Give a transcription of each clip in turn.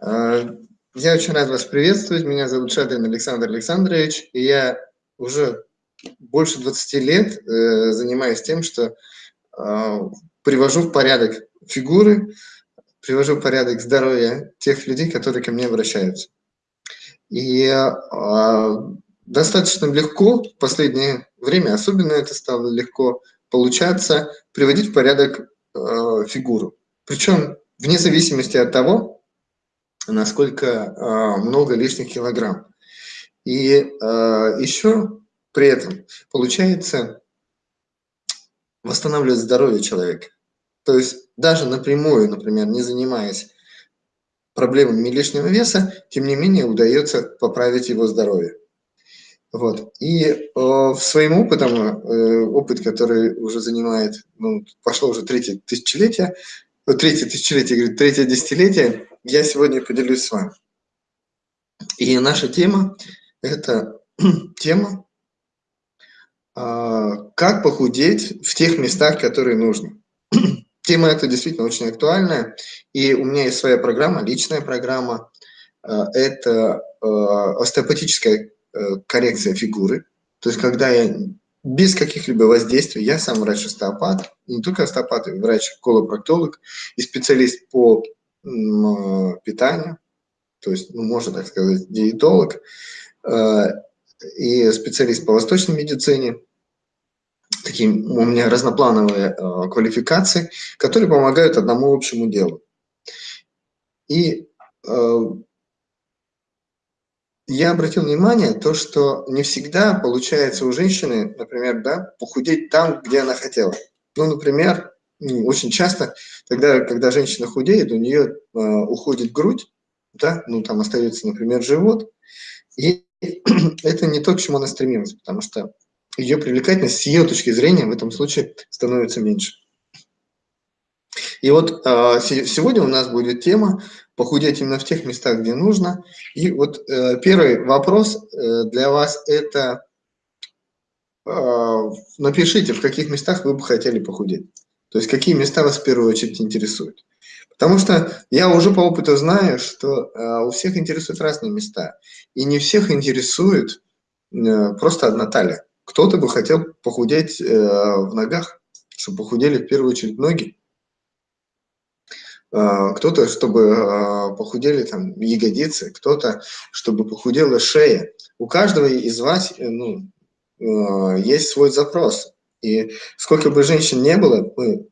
А, я очень рад вас приветствовать. Меня зовут Шадрин Александр Александрович, и я уже больше 20 лет э, занимаюсь тем, что а, привожу в порядок фигуры, привожу в порядок здоровье тех людей, которые ко мне обращаются. И а, достаточно легко в последнее время, особенно это стало легко получаться, приводить в порядок фигуру. Причем вне зависимости от того, насколько э, много лишних килограмм. И э, еще при этом получается восстанавливать здоровье человека. То есть даже напрямую, например, не занимаясь проблемами лишнего веса, тем не менее удается поправить его здоровье. Вот. И э, своим опытом, э, опыт, который уже занимает, ну, пошло уже третье тысячелетие, третье тысячелетие, говорит, третье десятилетие, я сегодня поделюсь с вами. И наша тема – это тема, а, как похудеть в тех местах, которые нужно. Тема эта действительно очень актуальная, и у меня есть своя программа, личная программа. А, это а, остеопатическая э, коррекция фигуры, то есть когда я без каких-либо воздействий, я сам врач-остеопат, не только остеопат, врач-колопроктолог и специалист по питания, то есть, ну, можно так сказать, диетолог э, и специалист по восточной медицине. Такие у меня разноплановые э, квалификации, которые помогают одному общему делу. И я обратил внимание, то, что не всегда получается у женщины, например, да, похудеть там, где она хотела. Ну, например, очень часто тогда, когда женщина худеет, у нее э, уходит грудь, да, ну там остается, например, живот, и это не то, к чему она стремилась, потому что ее привлекательность с ее точки зрения в этом случае становится меньше. И вот э, сегодня у нас будет тема похудеть именно в тех местах, где нужно. И вот э, первый вопрос э, для вас это э, напишите, в каких местах вы бы хотели похудеть. То есть какие места вас в первую очередь интересуют. Потому что я уже по опыту знаю, что э, у всех интересуют разные места. И не всех интересует э, просто одна талия. Кто-то бы хотел похудеть э, в ногах, чтобы похудели в первую очередь ноги. Э, кто-то, чтобы э, похудели там ягодицы, кто-то, чтобы похудела шея. У каждого из вас э, ну, э, есть свой запрос. И сколько бы женщин не было, мы,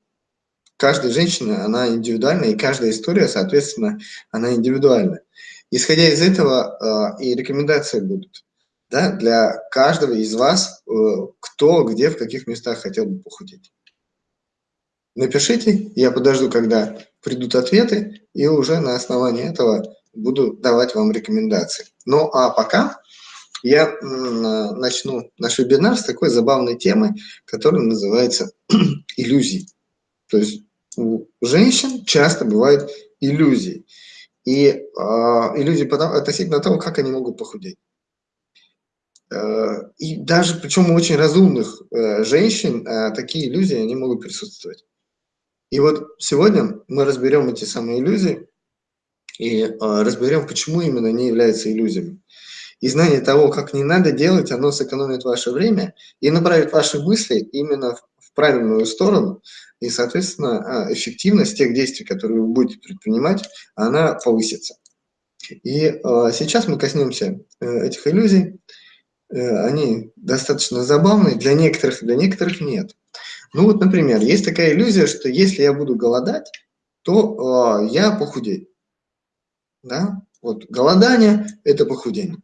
каждая женщина, она индивидуальна, и каждая история, соответственно, она индивидуальна. Исходя из этого э, и рекомендации будут да, для каждого из вас, э, кто, где, в каких местах хотел бы похудеть. Напишите, я подожду, когда придут ответы, и уже на основании этого буду давать вам рекомендации. Ну а пока я начну наш вебинар с такой забавной темы, которая называется иллюзии. То есть у женщин часто бывают иллюзии. И э, иллюзии потому, относительно того, как они могут похудеть. Э, и даже, причем у очень разумных э, женщин, э, такие иллюзии, они могут присутствовать. И вот сегодня мы разберем эти самые иллюзии и э, разберем, почему именно они являются иллюзиями. И знание того, как не надо делать, оно сэкономит ваше время и направит ваши мысли именно в правильную сторону. И, соответственно, а, эффективность тех действий, которые вы будете предпринимать, она повысится. И э, сейчас мы коснемся э, этих иллюзий. Э, они достаточно забавные, для некоторых, для некоторых нет. Ну вот, например, есть такая иллюзия, что если я буду голодать, то э, я похудею. Да? Вот голодание – это похудение.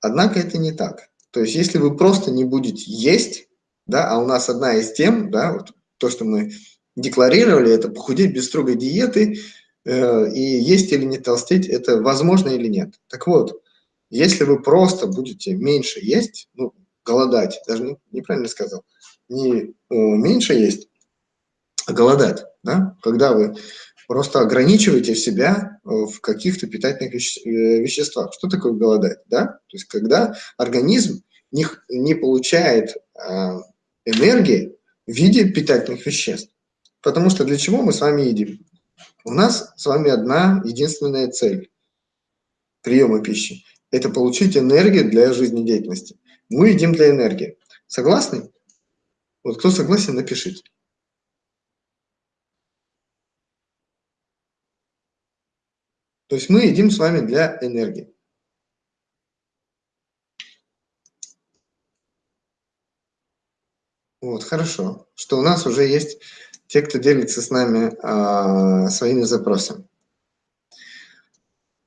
Однако это не так. То есть если вы просто не будете есть, да, а у нас одна из тем, да, вот то, что мы декларировали, это похудеть без строгой диеты, э, и есть или не толстеть, это возможно или нет. Так вот, если вы просто будете меньше есть, ну, голодать, даже не, неправильно сказал, не э, меньше есть, а голодать, да, когда вы просто ограничиваете себя э, в каких-то питательных э, веществах. Что такое голодать? Да? То есть когда организм не, не получает э, энергии в виде питательных веществ. Потому что для чего мы с вами едим? У нас с вами одна единственная цель приема пищи – это получить энергию для жизнедеятельности. Мы едим для энергии. Согласны? Вот кто согласен, напишите. То есть мы едим с вами для энергии. Вот, хорошо, что у нас уже есть те, кто делится с нами а, своими запросами.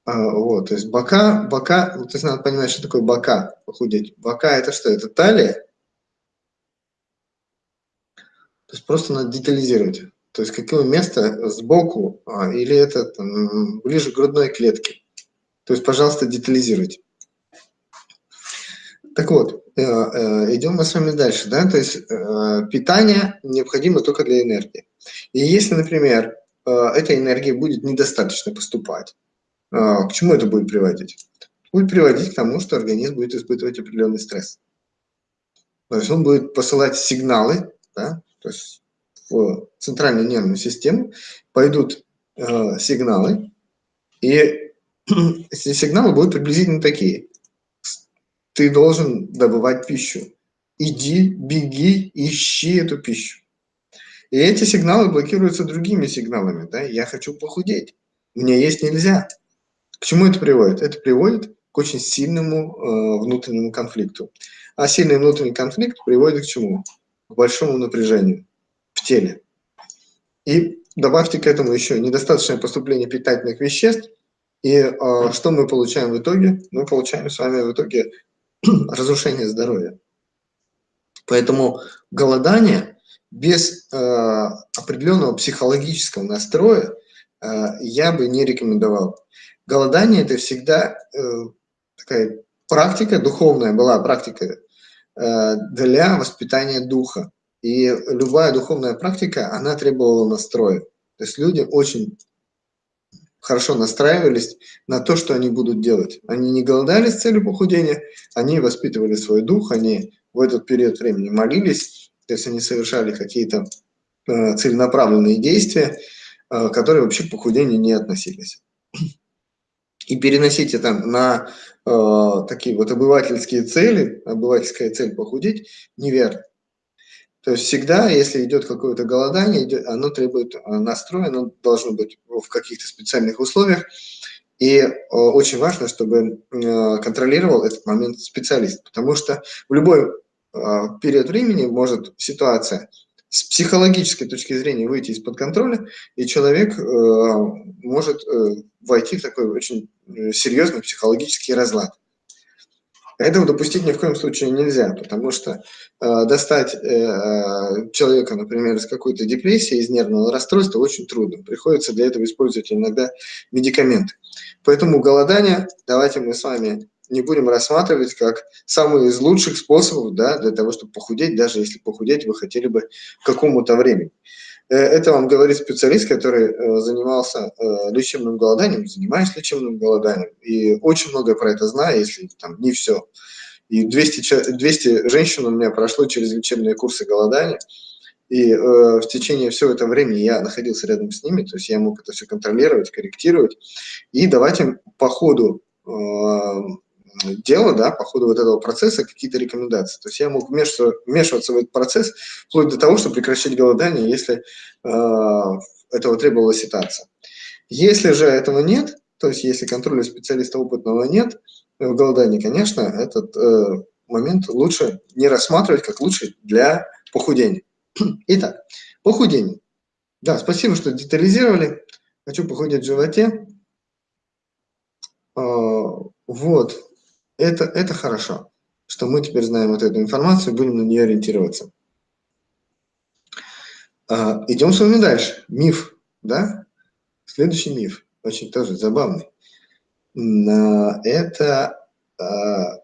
А, вот, то есть бока, бока, ну, то есть надо понимать, что такое бока, похудеть. Бока это что? Это талия? То есть просто надо детализировать. То есть какое место сбоку а, или это там, ближе к грудной клетке. То есть, пожалуйста, детализируйте. Так вот, э, э, идем мы с вами дальше. Да? То есть э, питание необходимо только для энергии. И если, например, эта энергия будет недостаточно поступать, к чему это будет приводить? Будет приводить к тому, что организм будет испытывать определенный стресс. То есть он будет посылать сигналы, да? то есть центральную нервную систему пойдут э, сигналы, и эти сигналы будут приблизительно такие ты должен добывать пищу. Иди, беги, ищи эту пищу. И эти сигналы блокируются другими сигналами. Да? Я хочу похудеть. Мне есть нельзя. К чему это приводит? Это приводит к очень сильному э, внутреннему конфликту. А сильный внутренний конфликт приводит к чему? К большому напряжению в теле. И добавьте к этому еще недостаточное поступление питательных веществ. И э, что мы получаем в итоге? Мы получаем с вами в итоге разрушение здоровья. Поэтому голодание без э, определенного психологического настроя э, я бы не рекомендовал. Голодание – это всегда э, такая практика, духовная была практика э, для воспитания духа. И любая духовная практика, она требовала настроя. То есть люди очень хорошо настраивались на то, что они будут делать. Они не голодали с целью похудения, они воспитывали свой дух, они в этот период времени молились, то есть они совершали какие-то э, целенаправленные действия, э, которые вообще к похудению не относились. И переносить это на э, такие вот обывательские цели, обывательская цель похудеть, неверно. То есть всегда, если идет какое-то голодание, оно требует э, настроя, оно должно быть в каких-то специальных условиях. И э, очень важно, чтобы э, контролировал этот момент специалист, потому что в любой период времени может ситуация с психологической точки зрения выйти из-под контроля, и человек может войти в такой очень серьезный психологический разлад. Этого допустить ни в коем случае нельзя, потому что э, достать э, человека, например, из какой-то депрессии, из нервного расстройства очень трудно. Приходится для этого использовать иногда медикаменты. Поэтому голодание давайте мы с вами не будем рассматривать как самый из лучших способов да, для того, чтобы похудеть, даже если похудеть вы хотели бы к какому-то времени. Э, это вам говорит специалист, который э, занимался э, лечебным голоданием, занимаюсь лечебным голоданием, и очень много про это знаю, если там не все. И 200, 200 женщин у меня прошло через лечебные курсы голодания, и э, в течение всего этого времени я находился рядом с ними, то есть я мог это все контролировать, корректировать, и давать им по ходу дела, да, по ходу вот этого процесса какие-то рекомендации. То есть я мог вмешиваться, вмешиваться в этот процесс вплоть до того, чтобы прекращать голодание, если э, этого требовала ситуация. Если же этого нет, то есть если контроля специалиста опытного нет в голодании, конечно, этот э, момент лучше не рассматривать как лучше для похудения. Итак, похудение. Да, спасибо, что детализировали. Хочу похудеть в животе. Э, вот, это, это хорошо, что мы теперь знаем вот эту информацию, будем на нее ориентироваться. А, идем с вами дальше. Миф, да? Следующий миф, очень тоже забавный. Это а,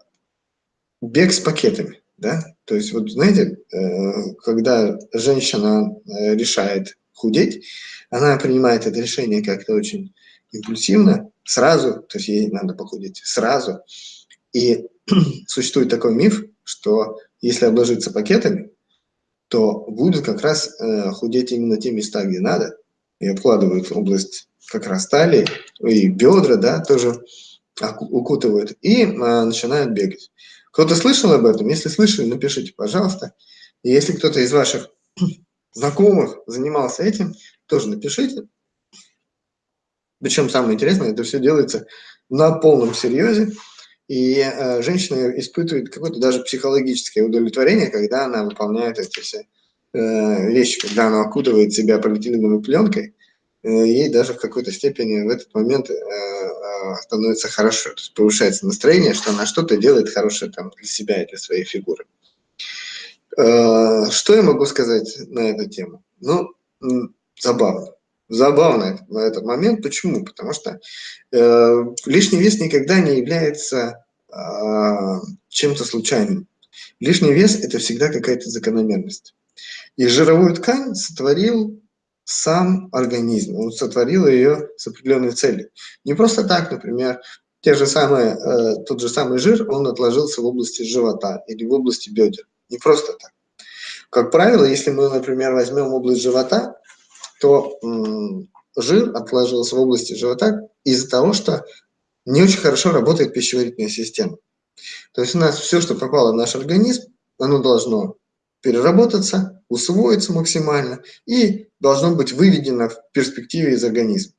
бег с пакетами, да? То есть, вот знаете, э, когда женщина э, решает худеть, она принимает это решение как-то очень импульсивно, сразу, то есть ей надо похудеть сразу, и существует такой миф, что если обложиться пакетами, то будет как раз э, худеть именно те места, где надо, и обкладывают область как раз талии, и бедра, да, тоже укутывают, и а, начинают бегать. Кто-то слышал об этом? Если слышали, напишите, пожалуйста. И если кто-то из ваших знакомых занимался этим, тоже напишите. Причем самое интересное, это все делается на полном серьезе, и э, женщина испытывает какое-то даже психологическое удовлетворение, когда она выполняет эти все э, вещи, когда она окутывает себя полиэтиленовой пленкой, э, ей даже в какой-то степени в этот момент становится хорошо, то есть повышается настроение, что она что-то делает хорошее там для себя и для своей фигуры. Что я могу сказать на эту тему? Ну, забавно забавно на этот момент. Почему? Потому что э, лишний вес никогда не является э, чем-то случайным. Лишний вес – это всегда какая-то закономерность. И жировую ткань сотворил сам организм, он сотворил ее с определенной целью. Не просто так, например, те же самые, э, тот же самый жир, он отложился в области живота или в области бедер. Не просто так. Как правило, если мы, например, возьмем область живота, то жир отложился в области живота из-за того, что не очень хорошо работает пищеварительная система. То есть у нас все, что попало в наш организм, оно должно переработаться, усвоиться максимально и должно быть выведено в перспективе из организма.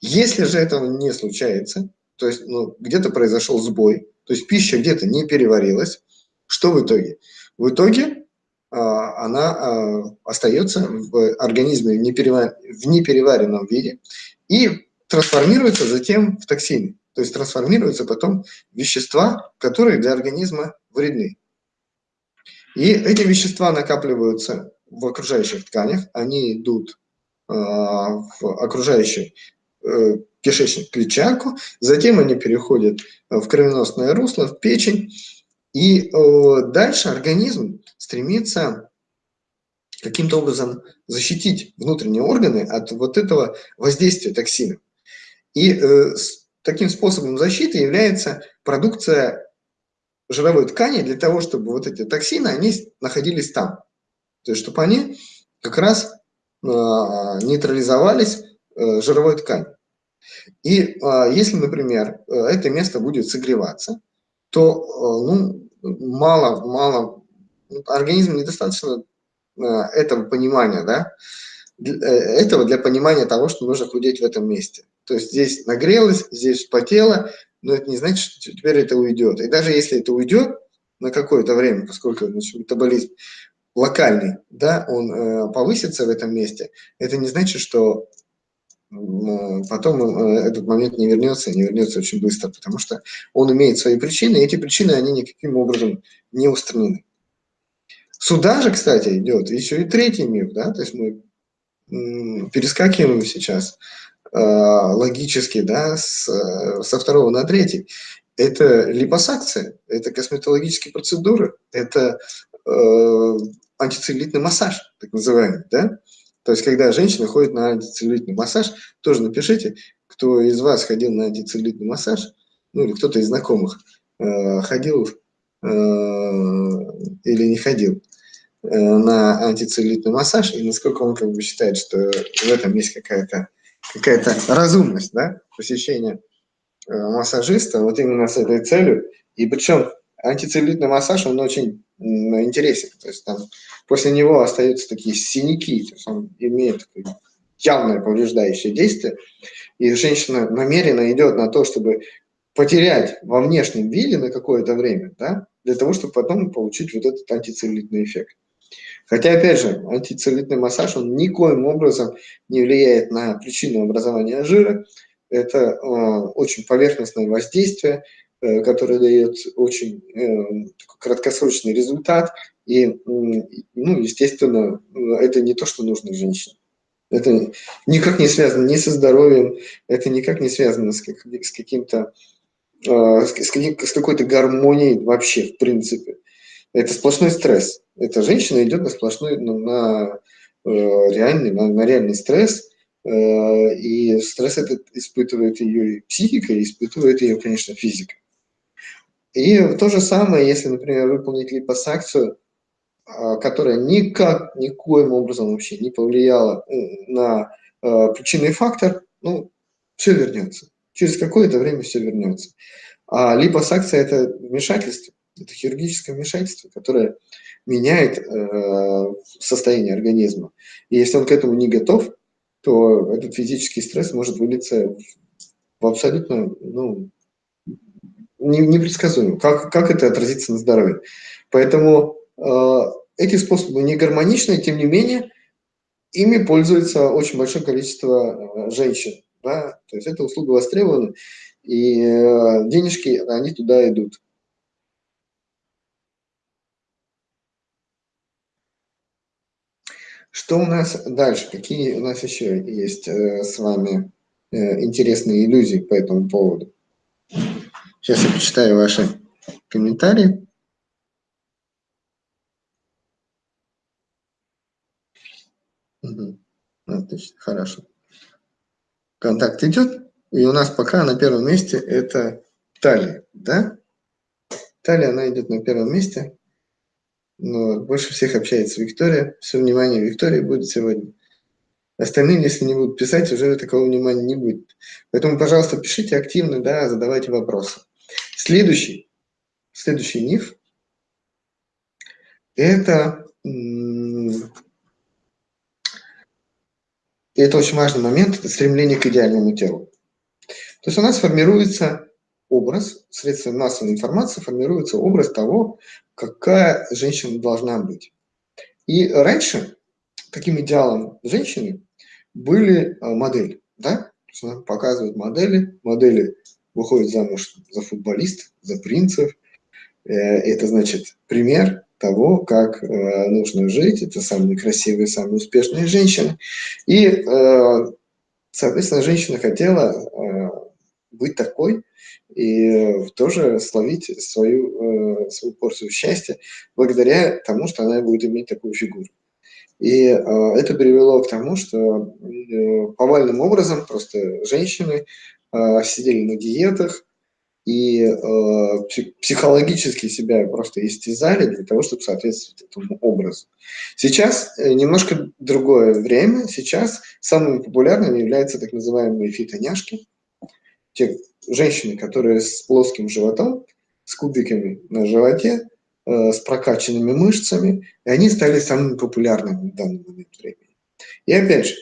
Если же этого не случается, то есть ну, где-то произошел сбой, то есть пища где-то не переварилась, что в итоге? В итоге она а, остается в организме в непереваренном виде и трансформируется затем в токсины. То есть трансформируются потом вещества, которые для организма вредны. И эти вещества накапливаются в окружающих тканях, они идут а, в окружающий э, кишечник, клетчатку, затем они переходят в кровеносное русло, в печень, и дальше организм стремится каким-то образом защитить внутренние органы от вот этого воздействия токсина. И э, таким способом защиты является продукция жировой ткани для того, чтобы вот эти токсины, они находились там. То есть, чтобы они как раз э, нейтрализовались э, жировой тканью. И э, если, например, э, это место будет согреваться, то э, ну, мало, мало организм недостаточно э, этого понимания, да, э, этого для понимания того, что нужно худеть в этом месте. То есть здесь нагрелось, здесь потело, но это не значит, что теперь это уйдет. И даже если это уйдет на какое-то время, поскольку значит, метаболизм локальный, да, он э, повысится в этом месте, это не значит, что потом э, этот момент не вернется, не вернется очень быстро, потому что он имеет свои причины, и эти причины, они никаким образом не устранены. Сюда же, кстати, идет еще и третий миф, да, то есть мы перескакиваем сейчас э, логически, да, с, со второго на третий. Это липосакция, это косметологические процедуры, это э, антицеллюлитный массаж, так называемый, да. То есть, когда женщина ходит на антицеллюлитный массаж, тоже напишите, кто из вас ходил на антицеллюлитный массаж, ну или кто-то из знакомых э, ходил э, или не ходил. Э, на антицеллюлитный массаж, и насколько он как бы считает, что в этом есть какая-то какая, -то, разумность, да, посещения э, массажиста вот именно с этой целью. И причем антицеллюлитный массаж, он очень интересен, то есть там после него остаются такие синяки, то есть он имеет явное повреждающее действие, и женщина намеренно идет на то, чтобы потерять во внешнем виде на какое-то время, да, для того, чтобы потом получить вот этот антицеллюлитный эффект. Хотя, опять же, антицеллюлитный массаж, он никоим образом не влияет на причину образования жира. Это э, очень поверхностное воздействие, э, которое дает очень э, краткосрочный результат. И, ну, естественно, это не то, что нужно женщине. Это никак не связано ни со здоровьем, это никак не связано с, как, с каким-то э, с, какой-то гармонией вообще, в принципе. Это сплошной стресс эта женщина идет на сплошной, на, на реальный, на, на реальный стресс, и стресс этот испытывает ее психика, и испытывает ее, конечно, физика. И то же самое, если, например, выполнить липосакцию, э, которая никак, никоим образом вообще не повлияла на э, причинный фактор, ну, все вернется. Через какое-то время все вернется. А липосакция – это вмешательство, это хирургическое вмешательство, которое меняет э, состояние организма. И если он к этому не готов, то этот физический стресс может вылиться в абсолютно ну, непредсказуемо. Как, как это отразится на здоровье? Поэтому э, эти способы не гармоничны, тем не менее, ими пользуется очень большое количество э, женщин. Да? То есть эта услуга востребована, и э, денежки, они туда идут. Что у нас дальше? Какие у нас еще есть э, с вами э, интересные иллюзии по этому поводу? Сейчас я почитаю ваши комментарии. Угу. Отлично, хорошо. Контакт идет, и у нас пока на первом месте это талия, да? Талия, она идет на первом месте. Но больше всех общается Виктория. Все внимание Виктории будет сегодня. Остальные, если не будут писать, уже такого внимания не будет. Поэтому, пожалуйста, пишите активно, да, задавайте вопросы. Следующий, следующий миф – это, это очень важный момент, это стремление к идеальному телу. То есть у нас формируется образ, средством массовой информации формируется образ того, какая женщина должна быть. И раньше таким идеалом женщины были а, модели, да? Показывают модели, модели выходят замуж за футболистов, за принцев. Э, это значит пример того, как э, нужно жить. Это самые красивые, самые успешные женщины. И, э, соответственно, женщина хотела быть такой, и тоже словить свою, свою порцию счастья благодаря тому, что она будет иметь такую фигуру. И это привело к тому, что повальным образом просто женщины сидели на диетах и психологически себя просто истязали для того, чтобы соответствовать этому образу. Сейчас э, немножко другое время. Сейчас самыми популярными являются так называемые фитоняшки. Те женщины, которые с плоским животом, с кубиками на животе, э, с прокачанными мышцами, и они стали самыми популярными в данный момент времени. И опять же, э,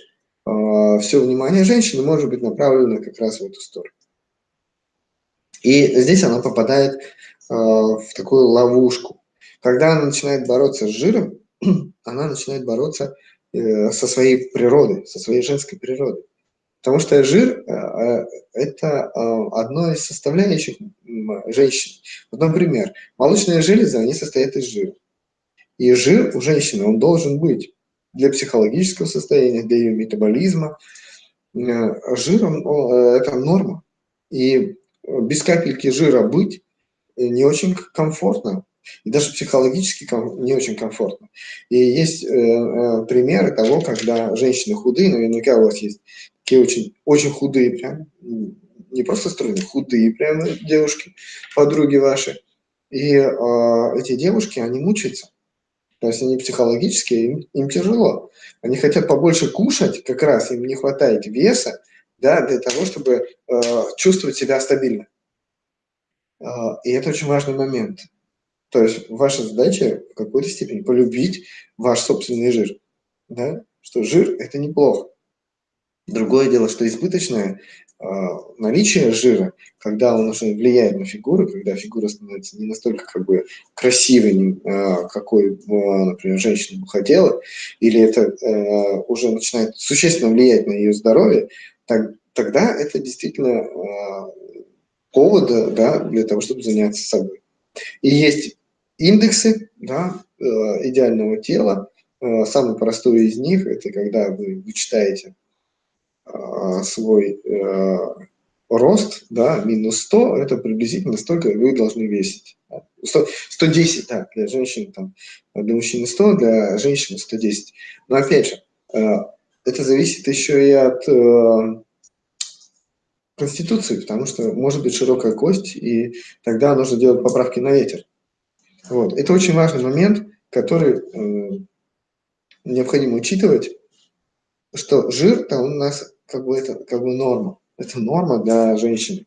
все внимание женщины может быть направлено как раз в эту сторону. И здесь она попадает э, в такую ловушку. Когда она начинает бороться с жиром, она начинает бороться со своей природой, со своей женской природой. Потому что жир э, – это э, одно из составляющих женщин. Вот, например, молочные железы, они состоят из жира. И жир у женщины, он должен быть для психологического состояния, для ее метаболизма. Э, жиром – это норма. И без капельки жира быть не очень комфортно и даже психологически не очень комфортно. И есть э, э, примеры того, когда женщины худые, наверняка у вас есть такие очень, очень худые, прям, не просто стройные, худые прямо девушки, подруги ваши. И э, эти девушки, они мучаются. То есть они психологически, им, им тяжело. Они хотят побольше кушать, как раз им не хватает веса, да, для того, чтобы э, чувствовать себя стабильно. Э, и это очень важный момент. То есть ваша задача в какой-то степени полюбить ваш собственный жир. Да? Что жир – это неплохо. Другое дело, что избыточное наличие жира, когда он уже влияет на фигуру, когда фигура становится не настолько как бы красивой, э, какой, например, женщина бы хотела, или это э, уже начинает существенно влиять на ее здоровье, тогда это действительно э, повод да, для того, чтобы заняться собой. И есть индексы да, э, идеального тела. Э, самый простой из них – это когда вы вычитаете свой рост, да, минус 100, это приблизительно столько вы должны весить. 100, 110, да, для женщин, там, для мужчины 100, для женщины 110. Но опять же, это зависит еще и от конституции, потому что может быть широкая кость, и тогда нужно делать поправки на ветер. Вот. Это очень важный момент, который э, необходимо учитывать. что жир-то у нас как бы это как бы норма. Это норма для женщины.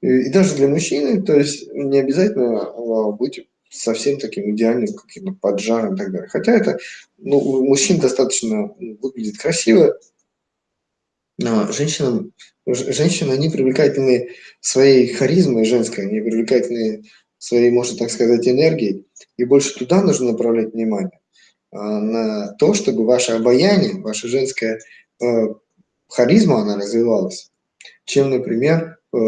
И, даже для мужчины, то есть не обязательно а, быть совсем таким идеальным каким-то поджаром и так далее. Хотя это ну, у мужчин достаточно выглядит красиво, но женщинам, женщины, они привлекательны своей харизмой женской, они привлекательны своей, можно так сказать, энергией, и больше туда нужно направлять внимание, а, на то, чтобы ваше обаяние, ваша женская э, харизма, она развивалась, чем, например, э,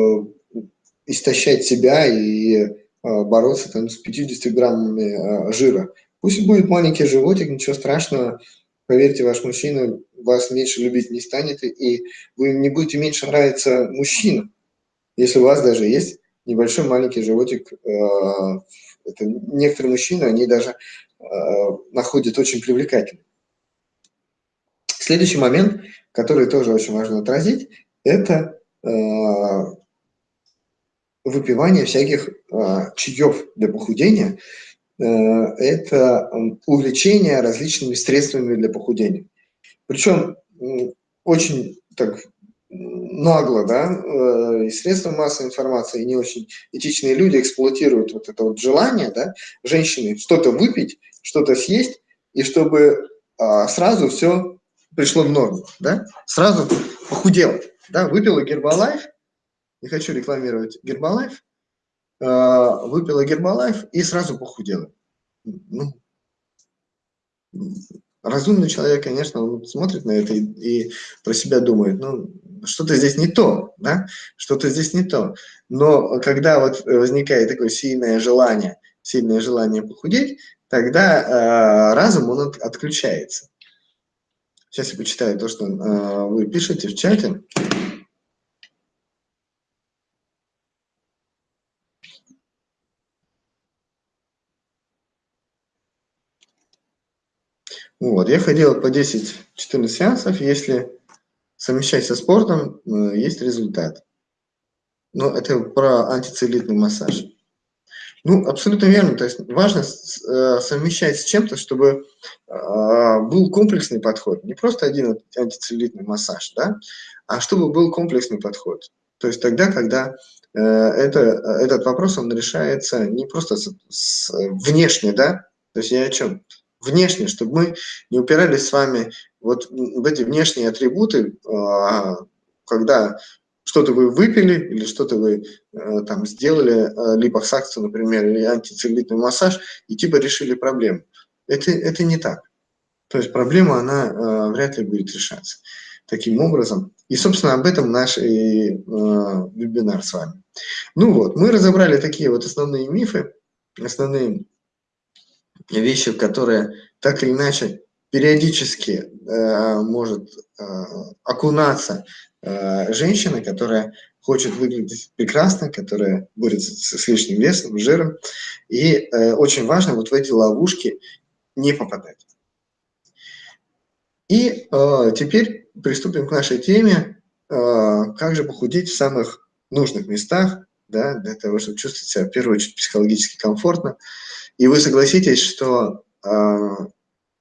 истощать себя и э, бороться там с 50 граммами жира. Пусть будет маленький животик, ничего страшного, поверьте, ваш мужчина вас меньше любить не станет, и вы не будете меньше нравиться мужчинам, если у вас даже есть небольшой маленький животик. Э, это некоторые мужчины, они даже э, находят очень привлекательным. Следующий момент, который тоже очень важно отразить, это э, выпивание всяких чаев для похудения. Это увлечение различными средствами для похудения. Причем очень так нагло, да, э, и средства массовой информации, и не очень этичные люди эксплуатируют вот это вот желание, да, женщины что-то выпить, что-то съесть, и чтобы а, сразу все пришло в норму, да, сразу похудела, да, выпила Гербалайф, не хочу рекламировать Гербалайф, а, выпила Гербалайф и сразу похудела. Ну, разумный человек, конечно, он смотрит на это и, и про себя думает, ну, что-то здесь не то, да, что-то здесь не то. Но когда вот возникает такое сильное желание, сильное желание похудеть, тогда э, разум, он от, отключается. Сейчас я почитаю то, что э, вы пишете в чате. Вот, я ходил по 10-14 сеансов, если совмещать со спортом, э, есть результат. Но это про антицеллюлитный массаж. Ну, абсолютно верно. То есть важно э, совмещать с чем-то, чтобы а, был комплексный подход. Не просто один антицеллюлитный массаж, да, а чтобы был комплексный подход. То есть тогда, когда э, это, этот вопрос, он решается не просто с, с, внешне, да, то есть я о чем? внешне, чтобы мы не упирались с вами вот в эти внешние атрибуты, а, когда что-то вы выпили или что-то вы э, там сделали, э, липосакцию, например, или антицеллюлитный массаж, и типа решили проблему. Это, это не так. То есть проблема, она э, вряд ли будет решаться таким образом. И, собственно, об этом наш и, э, вебинар с вами. Ну вот, мы разобрали такие вот основные мифы, основные вещи, которые так или иначе периодически э, может окунаться э, женщина, которая хочет выглядеть прекрасно, которая борется с, лишним весом, жиром. И э, очень важно вот в эти ловушки не попадать. И э, теперь приступим к нашей теме, э, как же похудеть в самых нужных местах, да, для того, чтобы чувствовать себя в первую очередь психологически комфортно. И вы согласитесь, что э,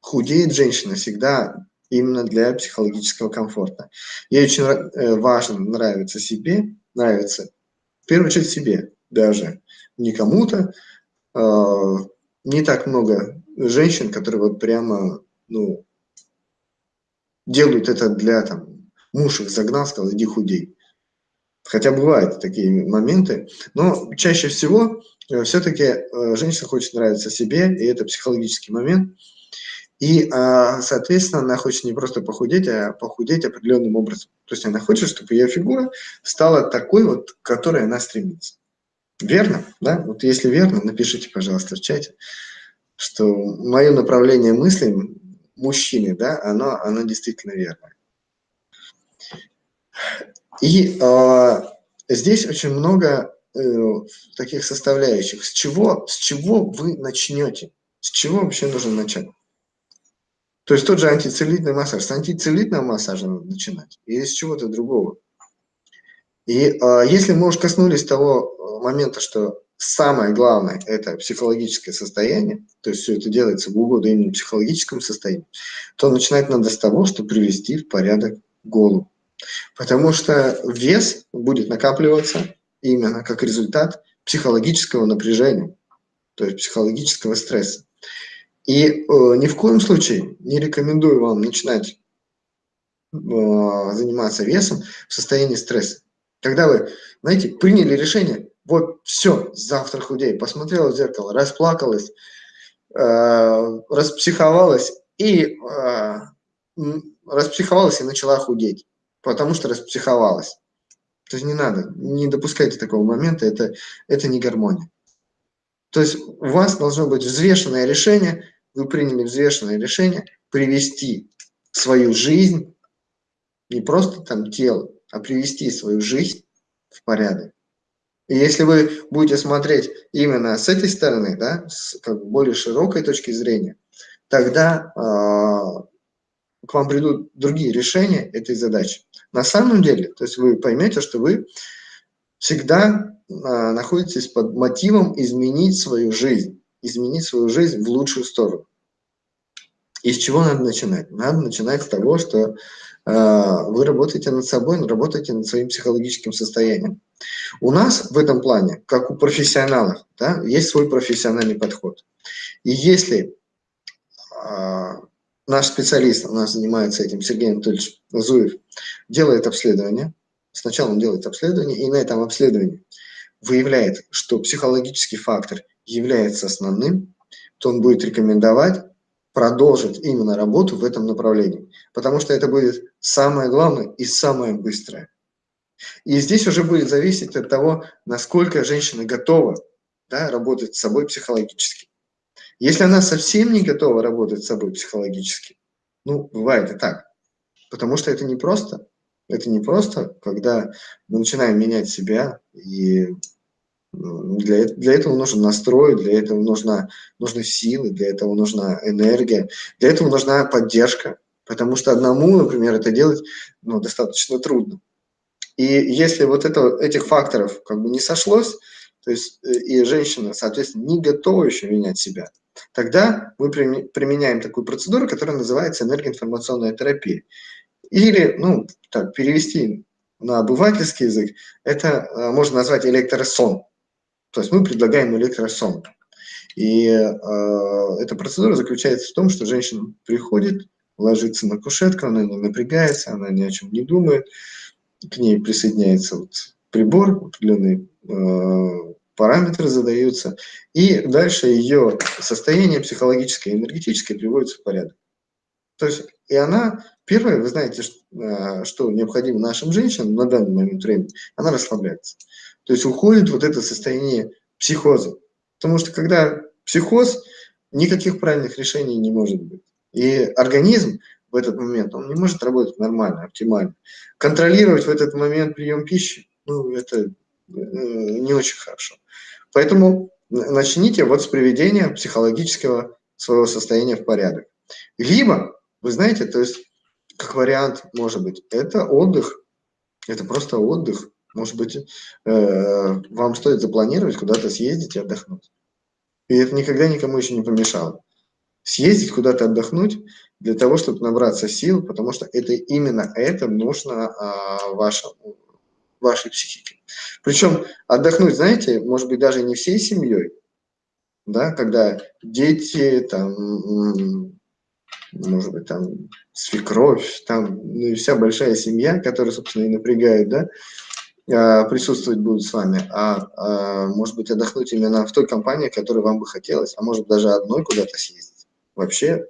худеет женщина всегда именно для психологического комфорта. Ей очень э, важно нравиться себе, нравится в первую очередь себе даже, не кому-то. Э, не так много женщин, которые вот прямо, ну, делают это для, там, муж их загнал, сказал, иди худей. Хотя бывают такие моменты, но чаще всего э, все-таки э, женщина хочет нравиться себе, и это психологический момент. И, а, соответственно, она хочет не просто похудеть, а похудеть определенным образом. То есть она хочет, чтобы ее фигура стала такой вот, к которой она стремится. Верно? Да? Вот если верно, напишите, пожалуйста, в чате, что мое направление мысли мужчины, да, оно, оно действительно верно. И э, здесь очень много э, таких составляющих. С чего, с чего вы начнете? С чего вообще нужно начать? То есть тот же антицеллюлитный массаж. С антицеллюлитного массажа надо начинать или с чего-то другого. И э, если мы уж коснулись того момента, что самое главное – это психологическое состояние, то есть все это делается в угоду именно психологическому состоянию, то начинать надо с того, чтобы привести в порядок голову. Потому что вес будет накапливаться именно как результат психологического напряжения, то есть психологического стресса. И э, ни в коем случае не рекомендую вам начинать э, заниматься весом в состоянии стресса. Когда вы, знаете, приняли решение, вот все, завтра худей, посмотрела в зеркало, расплакалась, э, распсиховалась и э, распсиховалась и начала худеть, потому что распсиховалась. То есть не надо, не допускайте такого момента, это, это не гармония. То есть у вас должно быть взвешенное решение, вы приняли взвешенное решение привести свою жизнь, не просто там тело, а привести свою жизнь в порядок. И если вы будете смотреть именно с этой стороны, да, с как более широкой точки зрения, тогда э, к вам придут другие решения этой задачи. На самом деле, то есть вы поймете, что вы всегда э, находитесь под мотивом изменить свою жизнь, изменить свою жизнь в лучшую сторону. И с чего надо начинать? Надо начинать с того, что э, вы работаете над собой, работаете над своим психологическим состоянием. У нас в этом плане, как у профессионалов, да, есть свой профессиональный подход. И если э, наш специалист, у нас занимается этим Сергей Анатольевич Зуев, делает обследование, сначала он делает обследование, и на этом обследовании выявляет, что психологический фактор является основным, то он будет рекомендовать продолжить именно работу в этом направлении, потому что это будет самое главное и самое быстрое. И здесь уже будет зависеть от того, насколько женщина готова да, работать с собой психологически. Если она совсем не готова работать с собой психологически, ну, бывает и так, потому что это не просто. Это не просто, когда мы начинаем менять себя, и для, для этого нужен настрой, для этого нужна, нужны силы, для этого нужна энергия, для этого нужна поддержка, потому что одному, например, это делать ну, достаточно трудно. И если вот это, этих факторов как бы не сошлось, то есть э, и женщина, соответственно, не готова еще менять себя, тогда мы применяем такую процедуру, которая называется энергоинформационная терапия. Или, ну, так, перевести на обывательский язык, это э, можно назвать электросон. То есть мы предлагаем электросон. И э, эта процедура заключается в том, что женщина приходит, ложится на кушетку, она не напрягается, она ни о чем не думает, к ней присоединяется вот прибор, определенные э, параметры задаются, и дальше ее состояние психологическое и энергетическое приводится в порядок. То есть, и она, первое, вы знаете, что, э, что необходимо нашим женщинам на данный момент времени, она расслабляется. То есть уходит вот это состояние психоза. Потому что когда психоз, никаких правильных решений не может быть. И организм в этот момент, он не может работать нормально, оптимально. Контролировать в этот момент прием пищи, ну, это э, не очень хорошо. Поэтому начните вот с приведения психологического своего состояния в порядок. Либо, вы знаете, то есть, как вариант, может быть, это отдых, это просто отдых. Может быть, э, вам стоит запланировать куда-то съездить и отдохнуть. И это никогда никому еще не помешало съездить куда-то отдохнуть для того, чтобы набраться сил, потому что это именно это нужно а, вашему, вашей психике. Причем отдохнуть, знаете, может быть, даже не всей семьей, да, когда дети, там, может быть, там, свекровь, там, ну и вся большая семья, которая, собственно, и напрягает, да, присутствовать будут с вами, а, а может быть, отдохнуть именно в той компании, которой вам бы хотелось, а может даже одной куда-то съездить. Вообще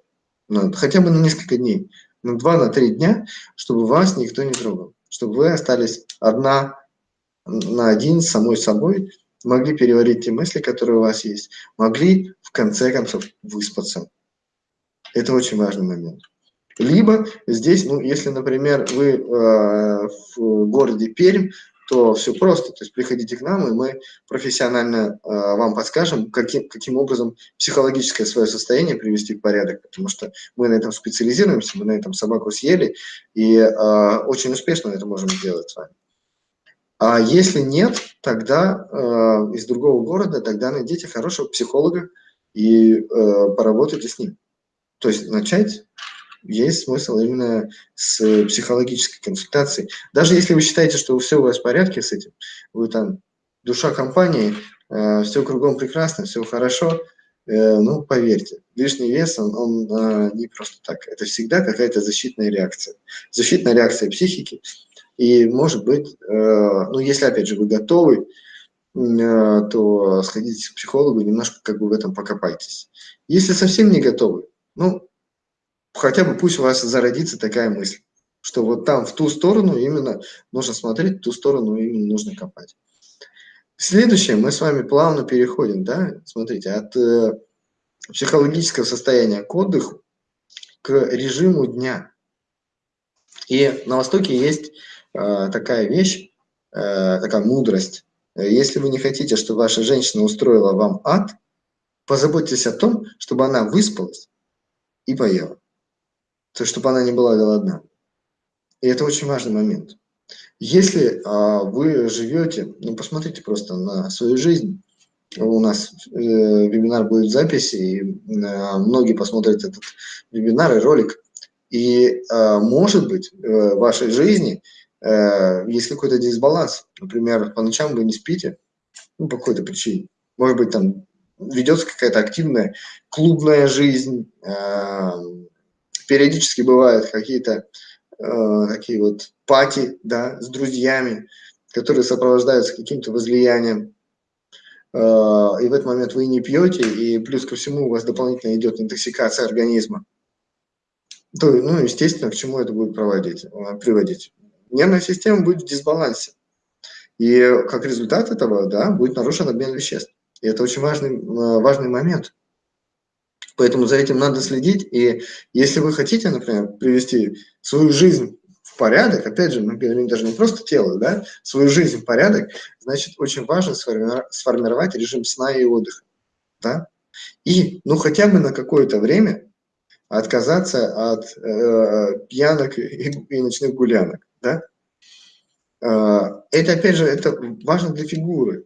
ну, хотя бы на несколько дней, на два, на три дня, чтобы вас никто не трогал, чтобы вы остались одна на один с самой собой, могли переварить те мысли, которые у вас есть, могли в конце концов выспаться. Это очень важный момент. Либо здесь, ну, если, например, вы э, в городе Пермь, то все просто. То есть приходите к нам, и мы профессионально э, вам подскажем, каким, каким образом психологическое свое состояние привести в порядок, потому что мы на этом специализируемся, мы на этом собаку съели, и э, очень успешно это можем сделать с вами. А если нет, тогда э, из другого города, тогда найдите хорошего психолога и э, поработайте с ним. То есть начать есть смысл именно с психологической консультацией. Даже если вы считаете, что все у вас в порядке с этим, вы там душа компании, э, все кругом прекрасно, все хорошо, э, ну, поверьте, лишний вес, он, он э, не просто так. Это всегда какая-то защитная реакция. Защитная реакция психики, и, может быть, э, ну, если, опять же, вы готовы, то сходите к психологу, немножко как бы в этом покопайтесь. Если совсем не готовы, ну, хотя бы пусть у вас зародится такая мысль, что вот там, в ту сторону именно нужно смотреть, в ту сторону именно нужно копать. Следующее, мы с вами плавно переходим, да, смотрите, от э, психологического состояния к отдыху к режиму дня. И на Востоке есть Э, такая вещь, э, такая мудрость. Если вы не хотите, чтобы ваша женщина устроила вам ад, позаботьтесь о том, чтобы она выспалась и поела. То есть, чтобы она не была голодна. И это очень важный момент. Если а, вы живете, ну посмотрите просто на свою жизнь, у нас э, вебинар будет в записи, и э, многие посмотрят этот вебинар и ролик, и э, может быть э, в вашей жизни Э, есть какой-то дисбаланс. Например, по ночам вы не спите, ну, по какой-то причине. Может быть, там ведется какая-то активная клубная жизнь, э, периодически бывают какие-то э, такие вот пати, да, с друзьями, которые сопровождаются каким-то возлиянием. И в этот момент вы не пьете, и плюс ко всему у вас дополнительно идет интоксикация организма. То, ну, естественно, к чему это будет проводить, приводить? нервная система будет в дисбалансе. И как результат этого да, будет нарушен обмен веществ. И это очень важный, э, важный момент. Поэтому за этим надо следить. И если вы хотите, например, привести свою жизнь в порядок, опять же, мы говорим даже не просто тело, да, свою жизнь в порядок, значит, очень важно сформировать режим сна и отдыха. Да? И, ну, хотя бы на какое-то время отказаться от э, пьянок и, и ночных гулянок да? А, это, опять же, это важно для фигуры.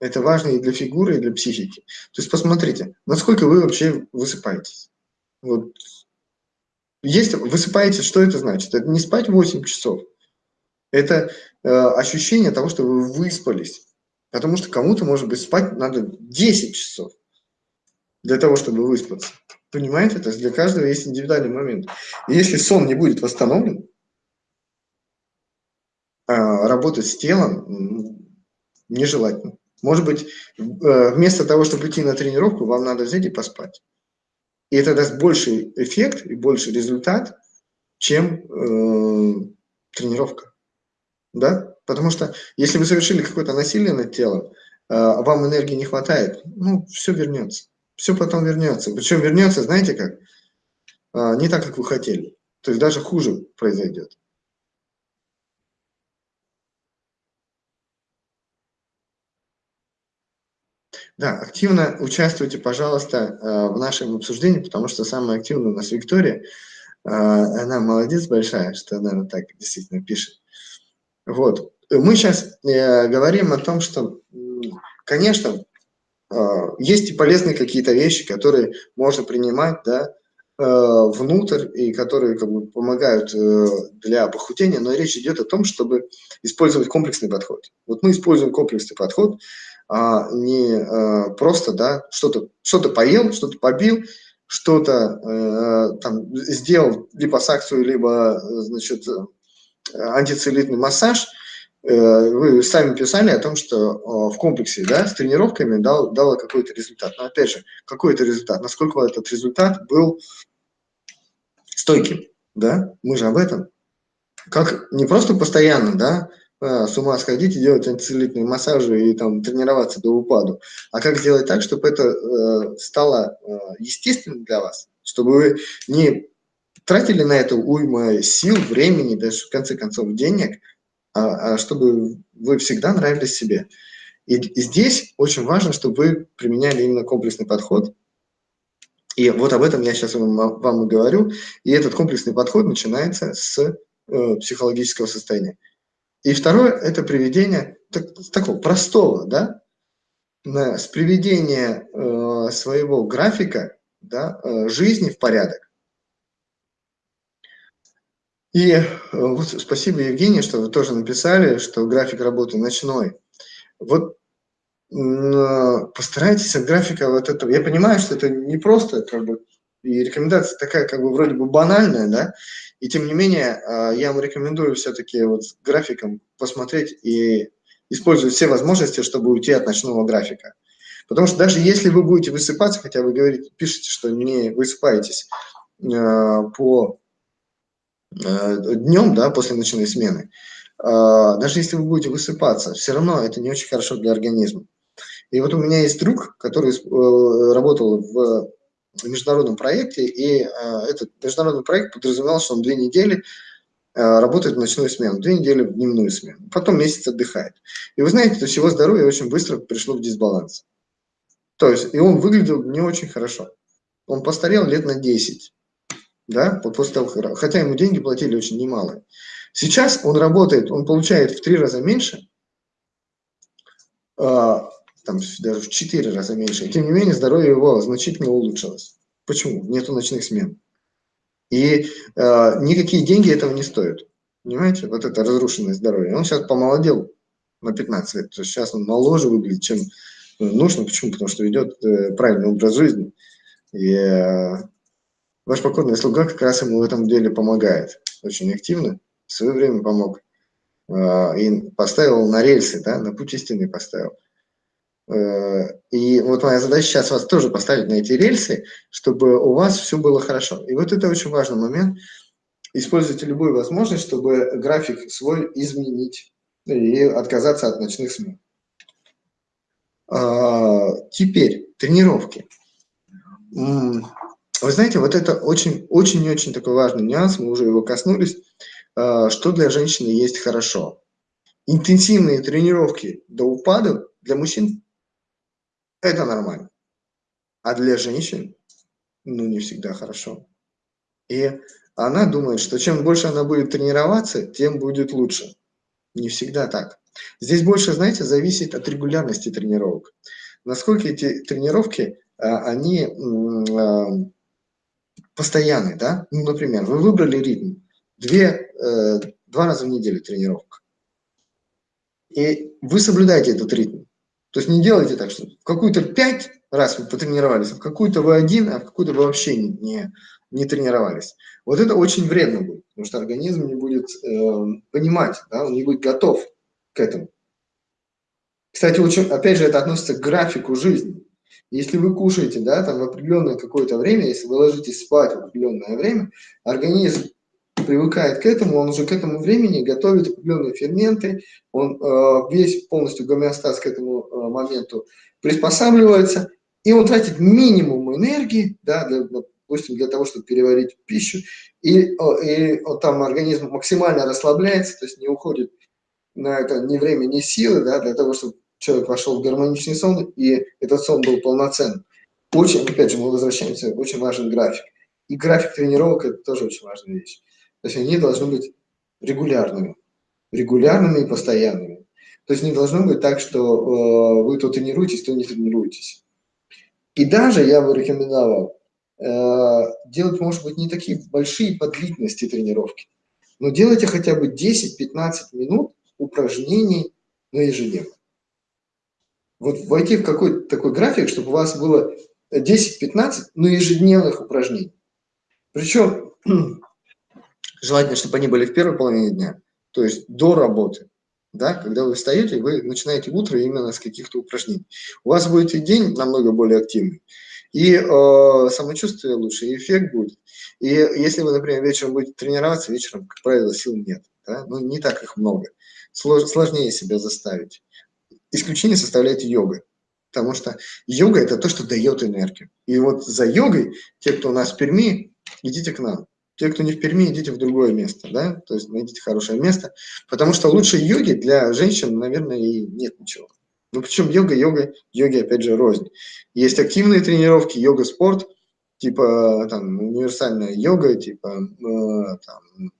Это важно и для фигуры, и для психики. То есть посмотрите, насколько вы вообще высыпаетесь. Вот. Есть, высыпаетесь, что это значит? Это не спать 8 часов. Это э, ощущение того, что вы выспались. Потому что кому-то, может быть, спать надо 10 часов для того, чтобы выспаться. Понимаете? То есть для каждого есть индивидуальный момент. И если сон не будет восстановлен, а, работать с телом нежелательно. Может быть, э, вместо того, чтобы идти на тренировку, вам надо взять и поспать. И это даст больший эффект и больший результат, чем э, тренировка. Да? Потому что если вы совершили какое-то насилие над телом, а вам энергии не хватает, ну, все вернется. Все потом вернется. Причем вернется, знаете как? А, не так, как вы хотели. То есть даже хуже произойдет. Да, активно участвуйте, пожалуйста, э, в нашем обсуждении, потому что самая активная у нас Виктория. Э, она молодец большая, что она так действительно пишет. Вот. Мы сейчас э, говорим о том, что, конечно, есть и полезные какие-то вещи, которые можно принимать, да, внутрь и которые как бы помогают для похудения, но речь идет о том, чтобы использовать комплексный подход. Вот мы используем комплексный подход, а не а, просто, да, что-то что, -то, поел, что-то побил, что-то э, там сделал липосакцию, либо, значит, антицеллюлитный массаж, э, вы сами писали о том, что э, в комплексе, да, с тренировками дал, дало какой-то результат. Но опять же, какой это результат? Насколько этот результат был стойким, да? Мы же об этом. Как не просто постоянно, да, а, с ума сходить и делать антицеллюлитные массажи и там тренироваться до упаду, а как сделать так, чтобы это э, стало э, естественным для вас, чтобы вы не тратили на это уйма сил, времени, даже в конце концов денег, а, а чтобы вы всегда нравились себе. И, и здесь очень важно, чтобы вы применяли именно комплексный подход. И вот об этом я сейчас вам, вам и говорю. И этот комплексный подход начинается с э, психологического состояния. И второе – это приведение так, такого простого, да, с приведения э, своего графика да, э, жизни в порядок. И э, вот спасибо, Евгений, что вы тоже написали, что график работы ночной. Вот э, постарайтесь от графика вот этого. Я понимаю, что это не просто, как бы, и рекомендация такая, как бы, вроде бы банальная, да, и тем не менее, э, я вам рекомендую все-таки вот с графиком посмотреть и использовать все возможности, чтобы уйти от ночного графика. Потому что даже если вы будете высыпаться, хотя вы говорите, пишете, что не высыпаетесь э, по э, днем, да, после ночной смены, э, даже если вы будете высыпаться, все равно это не очень хорошо для организма. И вот у меня есть друг, который э, работал в международном проекте, и э, этот международный проект подразумевал, что он две недели э, работает в ночную смену, две недели в дневную смену, потом месяц отдыхает. И вы знаете, то есть его здоровье очень быстро пришло в дисбаланс. То есть, и он выглядел не очень хорошо. Он постарел лет на 10, да, после того, хотя ему деньги платили очень немалые. Сейчас он работает, он получает в три раза меньше, э, там даже в четыре раза меньше, и тем не менее здоровье его значительно улучшилось. Почему? Нету ночных смен. И э, никакие деньги этого не стоят. Понимаете? Вот это разрушенное здоровье. Он сейчас помолодел на 15 лет. То есть сейчас он моложе выглядит, чем нужно. Почему? Потому что ведет э, правильный образ жизни. И э, ваш покорный слуга как раз ему в этом деле помогает. Очень активно. В свое время помог. Э, и поставил на рельсы, да, на путь истины поставил. Э, и вот моя задача сейчас вас тоже поставить на эти рельсы, чтобы у вас все было хорошо. И вот это очень важный момент. Используйте любую возможность, чтобы график свой изменить и отказаться от ночных смен. А, теперь тренировки. Вы знаете, вот это очень-очень-очень такой важный нюанс, мы уже его коснулись. А, что для женщины есть хорошо? Интенсивные тренировки до упада для мужчин – это нормально. А для женщин, ну, не всегда хорошо. И она думает, что чем больше она будет тренироваться, тем будет лучше. Не всегда так. Здесь больше, знаете, зависит от регулярности тренировок. Насколько эти тренировки, а, они а, постоянные, да? Ну, например, вы выбрали ритм, две, э, два раза в неделю тренировка. И вы соблюдаете этот ритм. То есть не делайте так, что в какую-то пять раз вы потренировались, а в какую-то вы один, а в какую-то вы вообще не, не тренировались. Вот это очень вредно будет, потому что организм не будет э, понимать, да, он не будет готов к этому. Кстати, очень, опять же, это относится к графику жизни. Если вы кушаете, да, там в определенное какое-то время, если вы ложитесь спать в определенное время, организм привыкает к этому, он уже к этому времени готовит определенные ферменты, он э, весь полностью гомеостаз к этому э, моменту приспосабливается, и он тратит минимум энергии, да, для, допустим, для того, чтобы переварить пищу, и, и, и там организм максимально расслабляется, то есть не уходит на это ни время, ни силы, да, для того, чтобы человек вошел в гармоничный сон, и этот сон был полноценным. Очень, опять же, мы возвращаемся, очень важен график. И график тренировок – это тоже очень важная вещь. То есть они должны быть регулярными, регулярными и постоянными. То есть не должно быть так, что э, вы то тренируетесь, то не тренируетесь. И даже я бы рекомендовал э, делать, может быть, не такие большие по длительности тренировки, но делайте хотя бы 10-15 минут упражнений на ежедневно. Вот войти в какой-то такой график, чтобы у вас было 10-15, но ежедневных упражнений. Причем желательно, чтобы они были в первой половине дня, то есть до работы. Да, когда вы встаете, вы начинаете утро именно с каких-то упражнений. У вас будет и день намного более активный, и э, самочувствие лучше, и эффект будет. И если вы, например, вечером будете тренироваться, вечером, как правило, сил нет. Да? Ну, не так их много сложнее себя заставить. Исключение составляет йога, потому что йога – это то, что дает энергию. И вот за йогой, те, кто у нас в Перми, идите к нам. Те, кто не в Перми, идите в другое место, да, то есть найдите хорошее место, потому что лучше йоги для женщин, наверное, и нет ничего. Ну, причем йога, йога, йоги, опять же, рознь. Есть активные тренировки, йога-спорт, типа там универсальная йога, типа э, там,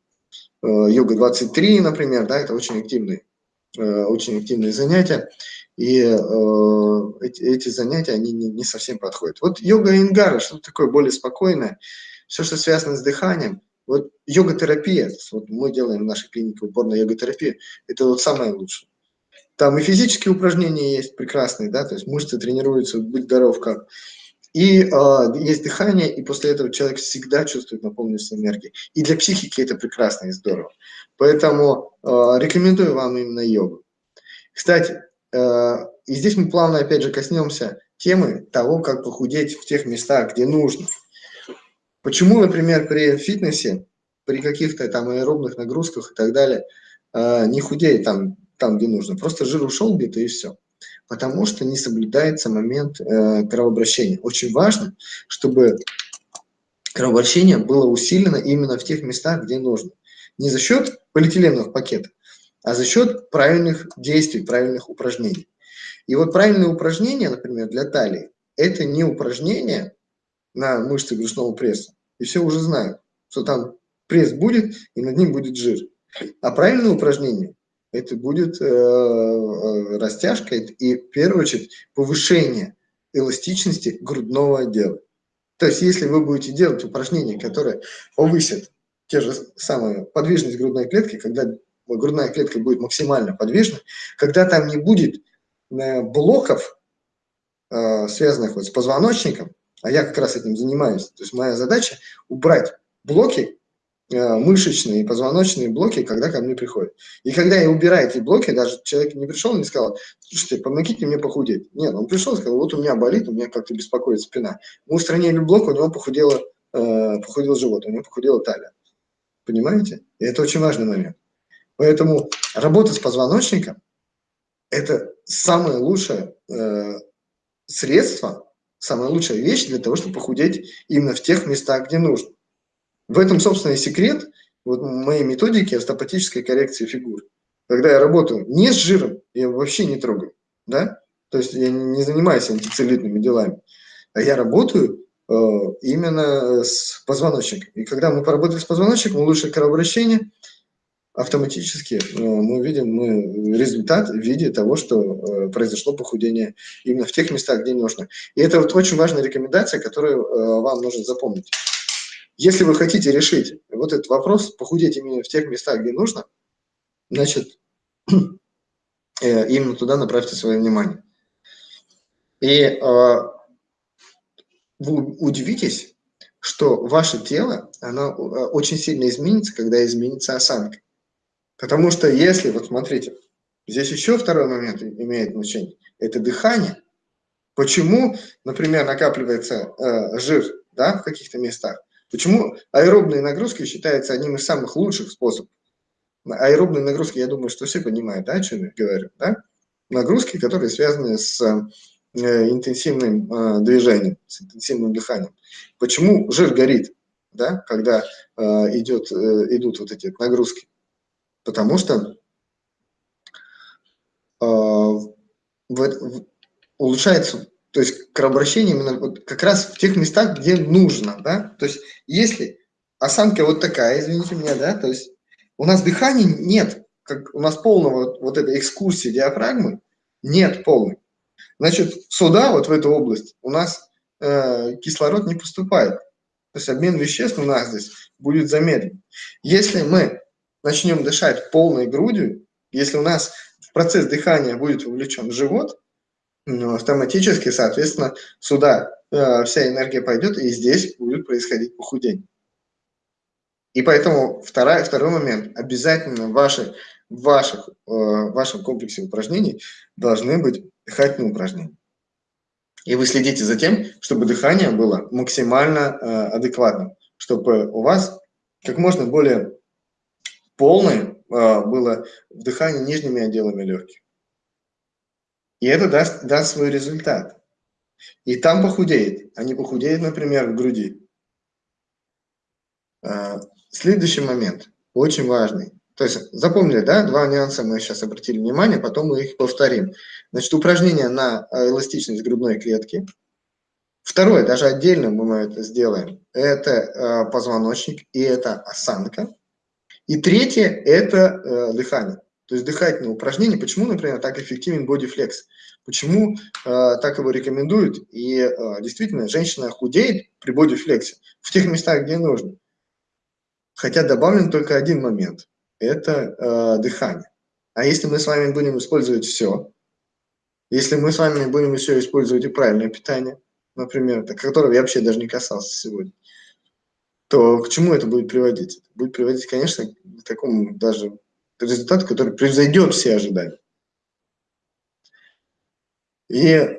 йога 23, например, да, это очень активные, очень активные занятия, и эти, эти занятия, они не, не совсем подходят. Вот йога ингара, что такое более спокойное, все, что связано с дыханием, вот йога-терапия, вот мы делаем в нашей клинике упор на йога-терапию, это вот самое лучшее. Там и физические упражнения есть прекрасные, да, то есть мышцы тренируются, быть здоров как. И э, есть дыхание, и после этого человек всегда чувствует наполненность энергией. И для психики это прекрасно и здорово. Поэтому э, рекомендую вам именно йогу. Кстати, э, и здесь мы плавно опять же коснемся темы того, как похудеть в тех местах, где нужно. Почему, например, при фитнесе, при каких-то там аэробных нагрузках и так далее, э, не худеет там, там, где нужно. Просто жир ушел где-то и все потому что не соблюдается момент э, кровообращения. Очень важно, чтобы кровообращение было усилено именно в тех местах, где нужно. Не за счет полиэтиленовых пакетов, а за счет правильных действий, правильных упражнений. И вот правильные упражнения, например, для талии, это не упражнения на мышцы брюшного пресса. И все уже знают, что там пресс будет, и над ним будет жир. А правильные упражнения это будет э, э, растяжка и, в первую очередь, повышение эластичности грудного отдела. То есть, если вы будете делать упражнения, которые повысят те же самые подвижность грудной клетки, когда грудная клетка будет максимально подвижна, когда там не будет э, блоков, связанных вот с позвоночником, а я как раз этим занимаюсь, то есть моя задача убрать блоки Э, мышечные позвоночные блоки, когда ко мне приходят. И когда я убираю эти блоки, даже человек не пришел и не сказал, слушайте, помогите мне похудеть. Нет, он пришел и сказал, вот у меня болит, у меня как-то беспокоит спина. Мы устранили блок, у него похудело, э, похудел живот, у него похудела талия. Понимаете? И это очень важный момент. Поэтому работа с позвоночником – это самое лучшее э, средство, самая лучшая вещь для того, чтобы похудеть именно в тех местах, где нужно. В этом, собственно, и секрет вот моей методики остеопатической коррекции фигур. Когда я работаю не с жиром, я вообще не трогаю, да, то есть я не занимаюсь антицеллюлитными делами, а я работаю э, именно с позвоночником. И когда мы поработали с позвоночником, улучшили кровообращение, автоматически э, мы видим мы результат в виде того, что э, произошло похудение именно в тех местах, где нужно. И это вот очень важная рекомендация, которую э, вам нужно запомнить. Если вы хотите решить вот этот вопрос, похудеть именно в тех местах, где нужно, значит, именно туда направьте свое внимание. И вы удивитесь, что ваше тело, оно очень сильно изменится, когда изменится осанка. Потому что если, вот смотрите, здесь еще второй момент имеет значение, это дыхание. Почему, например, накапливается э, жир да, в каких-то местах? Почему аэробные нагрузки считаются одним из самых лучших способов? Аэробные нагрузки, я думаю, что все понимают, да, о чем я говорю, да? Нагрузки, которые связаны с э, интенсивным э, движением, с интенсивным дыханием. Почему жир горит, да, когда э, идет, э, идут вот эти нагрузки? Потому что э, в, в, улучшается то есть кровообращение именно вот как раз в тех местах, где нужно, да. То есть если осанка вот такая, извините меня, да, то есть у нас дыхания нет, как у нас полного вот этой экскурсии диафрагмы нет полной. Значит, сюда, вот в эту область, у нас э, кислород не поступает. То есть обмен веществ у нас здесь будет замедлен. Если мы начнем дышать полной грудью, если у нас в процесс дыхания будет вовлечен живот, ну, автоматически, соответственно, сюда э, вся энергия пойдет, и здесь будет происходить похудение. И поэтому вторая, второй момент. Обязательно в, ваши, в, ваших, э, в вашем комплексе упражнений должны быть дыхательные упражнения. И вы следите за тем, чтобы дыхание было максимально э, адекватным, чтобы у вас как можно более полное э, было вдыхание нижними отделами легких. И это даст, даст свой результат. И там похудеет, а не похудеет, например, в груди. А, следующий момент, очень важный. То есть запомнили, да, два нюанса мы сейчас обратили внимание, потом мы их повторим. Значит, упражнение на эластичность грудной клетки. Второе, даже отдельно мы это сделаем, это а, позвоночник и это осанка. И третье – это э, дыхание. То есть дыхательные упражнения. Почему, например, так эффективен бодифлекс? Почему э, так его рекомендуют? И э, действительно, женщина худеет при бодифлексе в тех местах, где нужно. Хотя добавлен только один момент – это э, дыхание. А если мы с вами будем использовать все, если мы с вами будем еще использовать и правильное питание, например, которого я вообще даже не касался сегодня, то к чему это будет приводить? Будет приводить, конечно, к такому даже результату, который превзойдет все ожидания. И э,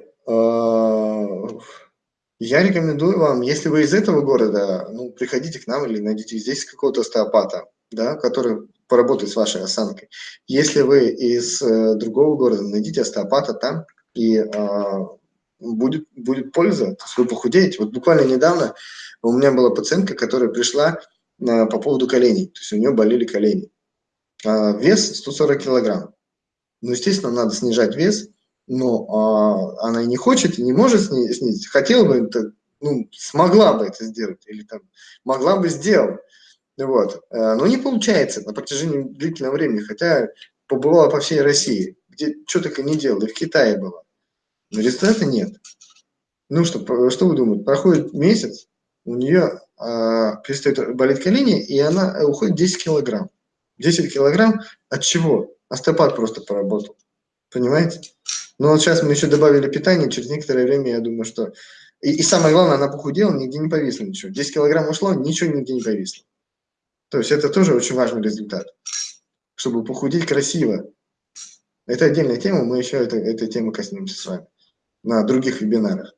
я рекомендую вам, если вы из этого города, ну, приходите к нам или найдите здесь какого-то остеопата, да, который поработает с вашей осанкой. Если вы из э, другого города, найдите остеопата там, и э, будет, будет польза, то есть вы похудеете. Вот буквально недавно у меня была пациентка, которая пришла э, по поводу коленей, то есть у нее болели колени. А, вес 140 килограмм. Ну, естественно, надо снижать вес, но а, она и не хочет, и не может снизить. Хотела бы это, ну, смогла бы это сделать, или там могла бы сделать. Вот. Э, но не получается на протяжении длительного времени, хотя побывала по всей России, где что только не делала, и в Китае была. Но результата нет. Ну что, что вы думаете, проходит месяц, у нее а, перестает болеть колени, и она уходит 10 килограмм. 10 килограмм от чего? Остеопат просто поработал. Понимаете? Но вот сейчас мы еще добавили питание, через некоторое время, я думаю, что... И, и самое главное, она похудела, нигде не повисло ничего. 10 килограмм ушло, ничего нигде не повисло. То есть это тоже очень важный результат. Чтобы похудеть красиво. Это отдельная тема, мы еще это, этой темы коснемся с вами на других вебинарах.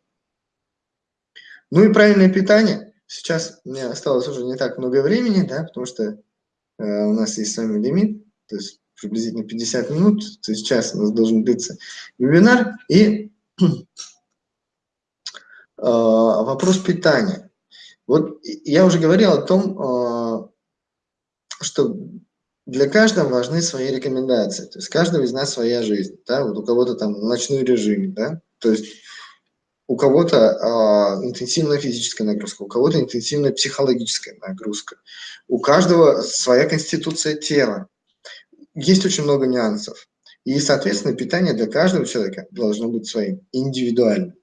Ну и правильное питание. Сейчас мне осталось уже не так много времени, да, потому что э, у нас есть с вами лимит, то есть приблизительно 50 минут, то есть час у нас должен длиться вебинар. И э, вопрос питания. Вот я уже говорил о том, э, что для каждого важны свои рекомендации. То есть каждого из нас своя жизнь. Да? Вот у кого-то там ночной режим, да? то есть у кого-то э, интенсивная физическая нагрузка, у кого-то интенсивная психологическая нагрузка. У каждого своя конституция тела есть очень много нюансов. И, соответственно, питание для каждого человека должно быть своим, индивидуальным.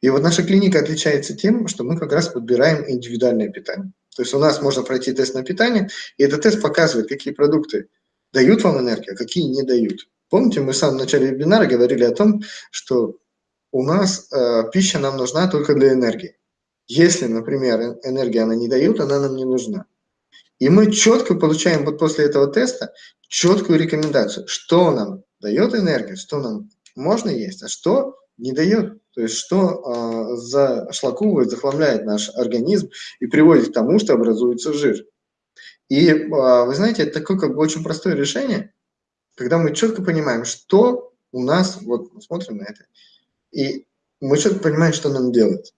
И вот наша клиника отличается тем, что мы как раз подбираем индивидуальное питание. То есть у нас можно пройти тест на питание, и этот тест показывает, какие продукты дают вам энергию, а какие не дают. Помните, мы в самом начале вебинара говорили о том, что у нас э, пища нам нужна только для энергии. Если, например, энергия она не дает, она нам не нужна. И мы четко получаем вот после этого теста четкую рекомендацию, что нам дает энергию, что нам можно есть, а что не дает. То есть что э, зашлаковывает, захламляет наш организм и приводит к тому, что образуется жир. И э, вы знаете, это такое как бы очень простое решение, когда мы четко понимаем, что у нас, вот смотрим на это, и мы четко понимаем, что нам делать.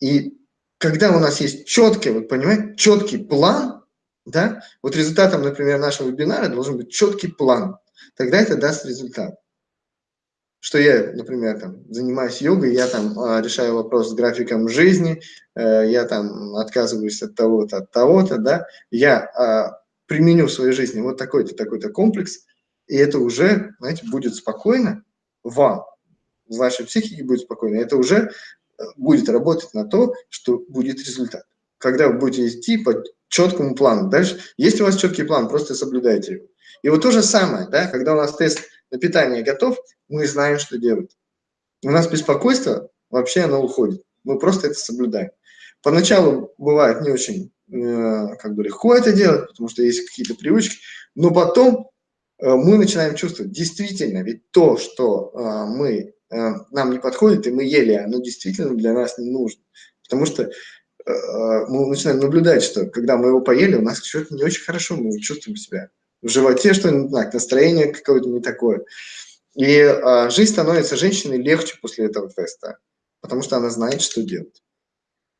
И когда у нас есть четкий, вот понимаете, четкий план, да, вот результатом, например, нашего вебинара должен быть четкий план, тогда это даст результат. Что я, например, там, занимаюсь йогой, я там а, решаю вопрос с графиком жизни, э, я там отказываюсь от того-то, от того-то, да, я а, применю в своей жизни вот такой-то, такой-то комплекс, и это уже, знаете, будет спокойно вам, в вашей психике будет спокойно, это уже будет работать на то, что будет результат. Когда вы будете идти по четкому плану. Дальше, если у вас четкий план, просто соблюдайте его. И вот то же самое, да, когда у нас тест на питание готов, мы знаем, что делать. У нас беспокойство, вообще оно уходит. Мы просто это соблюдаем. Поначалу бывает не очень э, как бы легко это делать, потому что есть какие-то привычки, но потом э, мы начинаем чувствовать, действительно, ведь то, что э, мы нам не подходит, и мы ели, оно действительно для нас не нужно. Потому что мы начинаем наблюдать, что когда мы его поели, у нас что-то не очень хорошо, мы чувствуем себя. В животе что-нибудь, настроение какое-то не такое. И а, жизнь становится женщиной легче после этого теста, потому что она знает, что делать.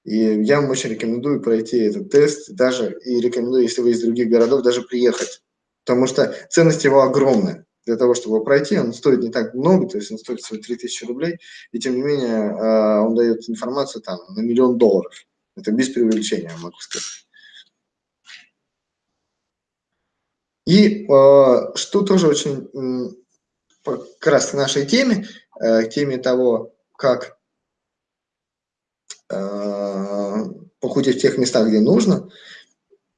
И я вам очень рекомендую пройти этот тест, даже и рекомендую, если вы из других городов, даже приехать, потому что ценность его огромная для того, чтобы его пройти, он стоит не так много, то есть он стоит всего 3000 рублей, и тем не менее а, он дает информацию там на миллион долларов. Это без преувеличения, могу сказать. И э, что тоже очень как раз к нашей теме, э, к теме того, как э, похудеть в тех местах, где нужно.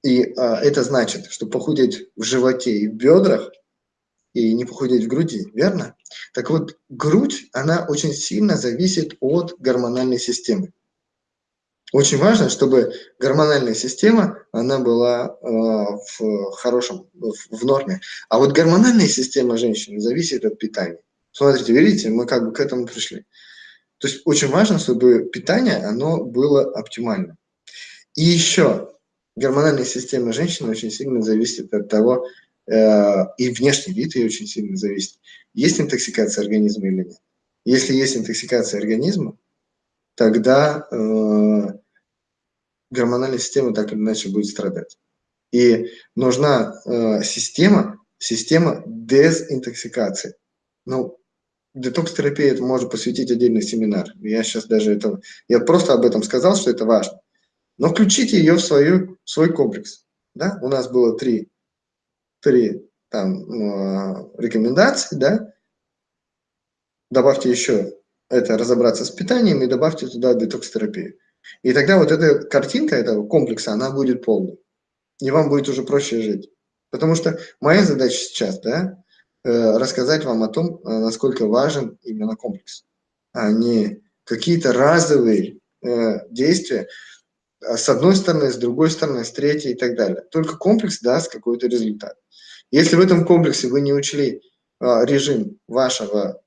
И это значит, что похудеть в животе и в бедрах, и не похудеть в груди, верно? Так вот, грудь, она очень сильно зависит от гормональной системы. Очень важно, чтобы гормональная система, она была э, в хорошем, в, в норме. А вот гормональная система женщины зависит от питания. Смотрите, видите, мы как бы к этому пришли. То есть очень важно, чтобы питание, оно было оптимальным. И еще, гормональная система женщины очень сильно зависит от того, э, и внешний вид ее очень сильно зависит, есть интоксикация организма или нет. Если есть интоксикация организма, тогда э, гормональная система так или иначе будет страдать. И нужна э, система, система дезинтоксикации. Ну, детокс-терапия это можно посвятить отдельный семинар. Я сейчас даже это, я просто об этом сказал, что это важно. Но включите ее в, свою, в свой комплекс. Да? У нас было три, три там, э, рекомендации, да? добавьте еще это разобраться с питанием и добавьте туда детокс-терапию. И тогда вот эта картинка этого комплекса, она будет полной. И вам будет уже проще жить. Потому что моя задача сейчас, да, э, рассказать вам о том, э, насколько важен именно комплекс, а не какие-то разовые э, действия с одной стороны, с другой стороны, с третьей и так далее. Только комплекс даст какой-то результат. Если в этом комплексе вы не учли режим вашего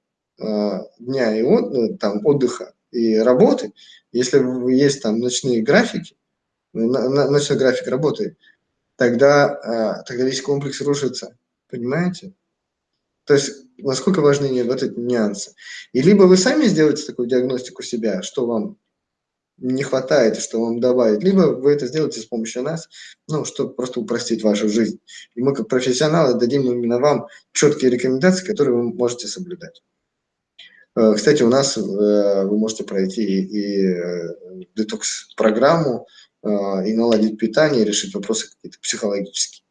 дня и от, там, отдыха и работы, если есть там ночные графики, ночной график работы, тогда, тогда весь комплекс рушится. Понимаете? То есть, насколько важны вот эти нюансы. И либо вы сами сделаете такую диагностику себя, что вам не хватает, что вам добавить, либо вы это сделаете с помощью нас, ну, чтобы просто упростить вашу жизнь. И мы, как профессионалы, дадим именно вам четкие рекомендации, которые вы можете соблюдать. Э, кстати, у нас э, вы можете пройти и э, детокс-программу, и наладить питание, и решить вопросы какие-то психологические.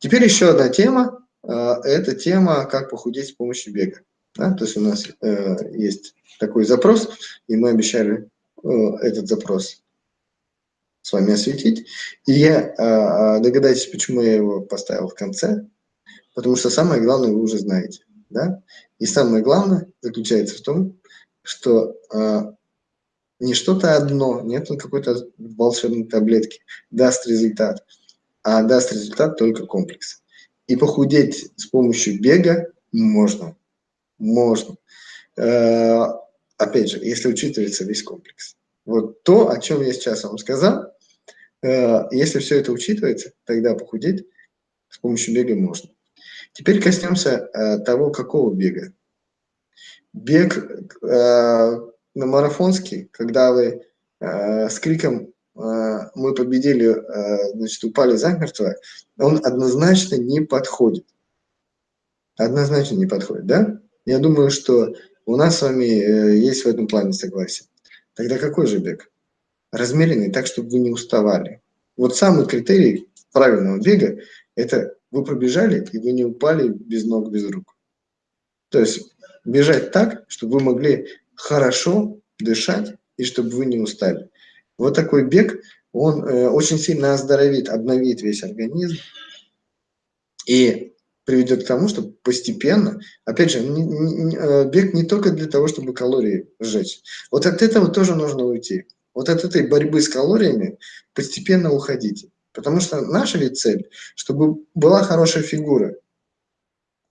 Теперь еще одна тема. Это тема, как похудеть с помощью бега. Да? То есть у нас есть такой запрос, и мы обещали этот запрос с вами осветить. И я догадайтесь, почему я его поставил в конце, потому что самое главное вы уже знаете. Да? И самое главное заключается в том, что э, не что-то одно, нет какой-то волшебной таблетки, даст результат, а даст результат только комплекс. И похудеть с помощью бега можно. Можно. Э, опять же, если учитывается весь комплекс. Вот то, о чем я сейчас вам сказал, э, если все это учитывается, тогда похудеть с помощью бега можно. Теперь коснемся э, того, какого бега. Бег э, на марафонский, когда вы э, с криком э, «Мы победили», э, значит, упали замертво, он однозначно не подходит. Однозначно не подходит, да? Я думаю, что у нас с вами э, есть в этом плане согласие. Тогда какой же бег? Размеренный, так, чтобы вы не уставали. Вот самый критерий правильного бега – это вы пробежали, и вы не упали без ног, без рук. То есть бежать так, чтобы вы могли хорошо дышать, и чтобы вы не устали. Вот такой бег, он э, очень сильно оздоровит, обновит весь организм и приведет к тому, что постепенно, опять же, не, не, э, бег не только для того, чтобы калории сжечь. Вот от этого тоже нужно уйти. Вот от этой борьбы с калориями постепенно уходите. Потому что наша ведь цель, чтобы была хорошая фигура.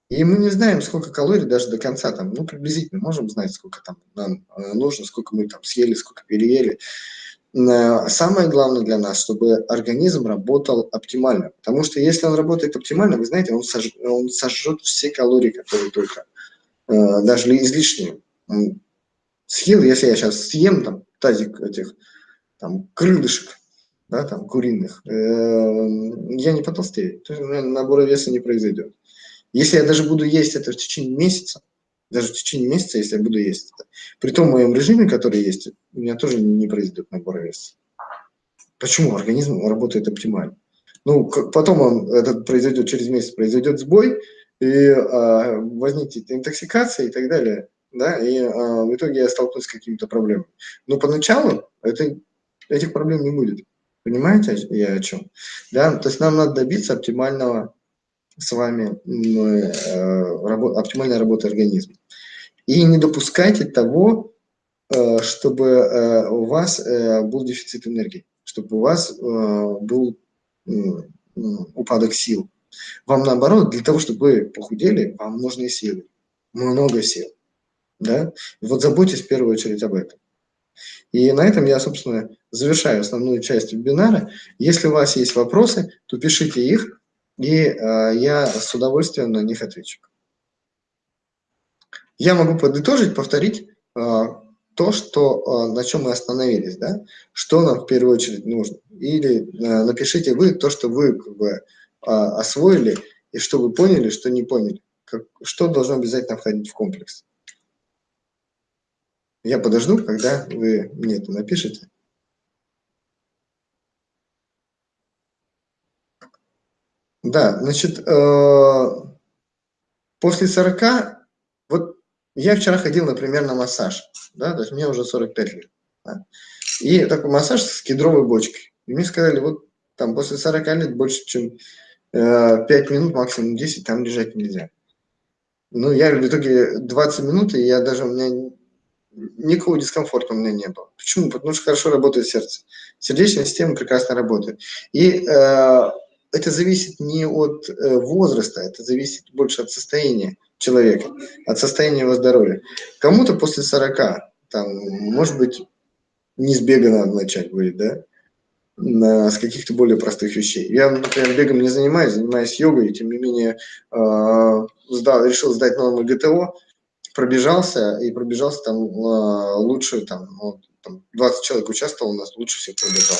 И мы не знаем, сколько калорий даже до конца, там, ну, приблизительно можем знать, сколько там нам э, нужно, сколько мы там съели, сколько переели. Э, самое главное для нас, чтобы организм работал оптимально. Потому что если он работает оптимально, вы знаете, он, сож, он сожжет все калории, которые только, э, даже излишние. Съел, если я сейчас съем там тазик этих там крылышек, да, там, куриных, э, я не потолстею. То есть, набора веса не произойдет. Если я даже буду есть это в течение месяца, даже в течение месяца, если я буду есть это, при том моем режиме, который есть, у меня тоже не произойдет набор веса. Почему? Организм работает оптимально. Ну, потом он, это произойдет через месяц, произойдет сбой, и а, возникнет интоксикация и так далее, да, и а, в итоге я столкнусь с какими-то проблемами. Но поначалу это, этих проблем не будет. Понимаете, я о чем? Да, то есть нам надо добиться оптимального с вами, э, работ, оптимальной работы организма. И не допускайте того, э, чтобы э, у вас э, был дефицит энергии, чтобы у вас э, был упадок сил. Вам наоборот, для того, чтобы вы похудели, вам нужны силы, много сил. Да? вот заботьтесь в первую очередь об этом. И на этом я, собственно, завершаю основную часть вебинара. Если у вас есть вопросы, то пишите их, и э, я с удовольствием на них отвечу. Я могу подытожить, повторить э, то, что, э, на чем мы остановились, да? что нам в первую очередь нужно. Или э, напишите вы то, что вы как бы, э, освоили, и что вы поняли, что не поняли. Как, что должно обязательно входить в комплекс. Я подожду, когда вы мне это напишите. Да, значит, э, после 40, вот я вчера ходил, например, на массаж, да, то есть мне уже 45 лет. Да, и такой массаж с кедровой бочкой. И мне сказали, вот там после 40 лет больше, чем э, 5 минут, максимум 10, там лежать нельзя. Ну, я в итоге 20 минут, и я даже, у меня никакого дискомфорта у меня не было. Почему? Потому что хорошо работает сердце. Сердечная система прекрасно работает. И э, это зависит не от э, возраста, это зависит больше от состояния человека, от состояния его здоровья. Кому-то после 40, там, может быть, не с бега надо начать будет, да, на, с каких-то более простых вещей. Я, например, бегом не занимаюсь, занимаюсь йогой, и тем не менее э, сдал, решил сдать нормы ГТО, пробежался, и пробежался там э, лучше, там, ну, там 20 человек участвовал у нас, лучше всех пробежал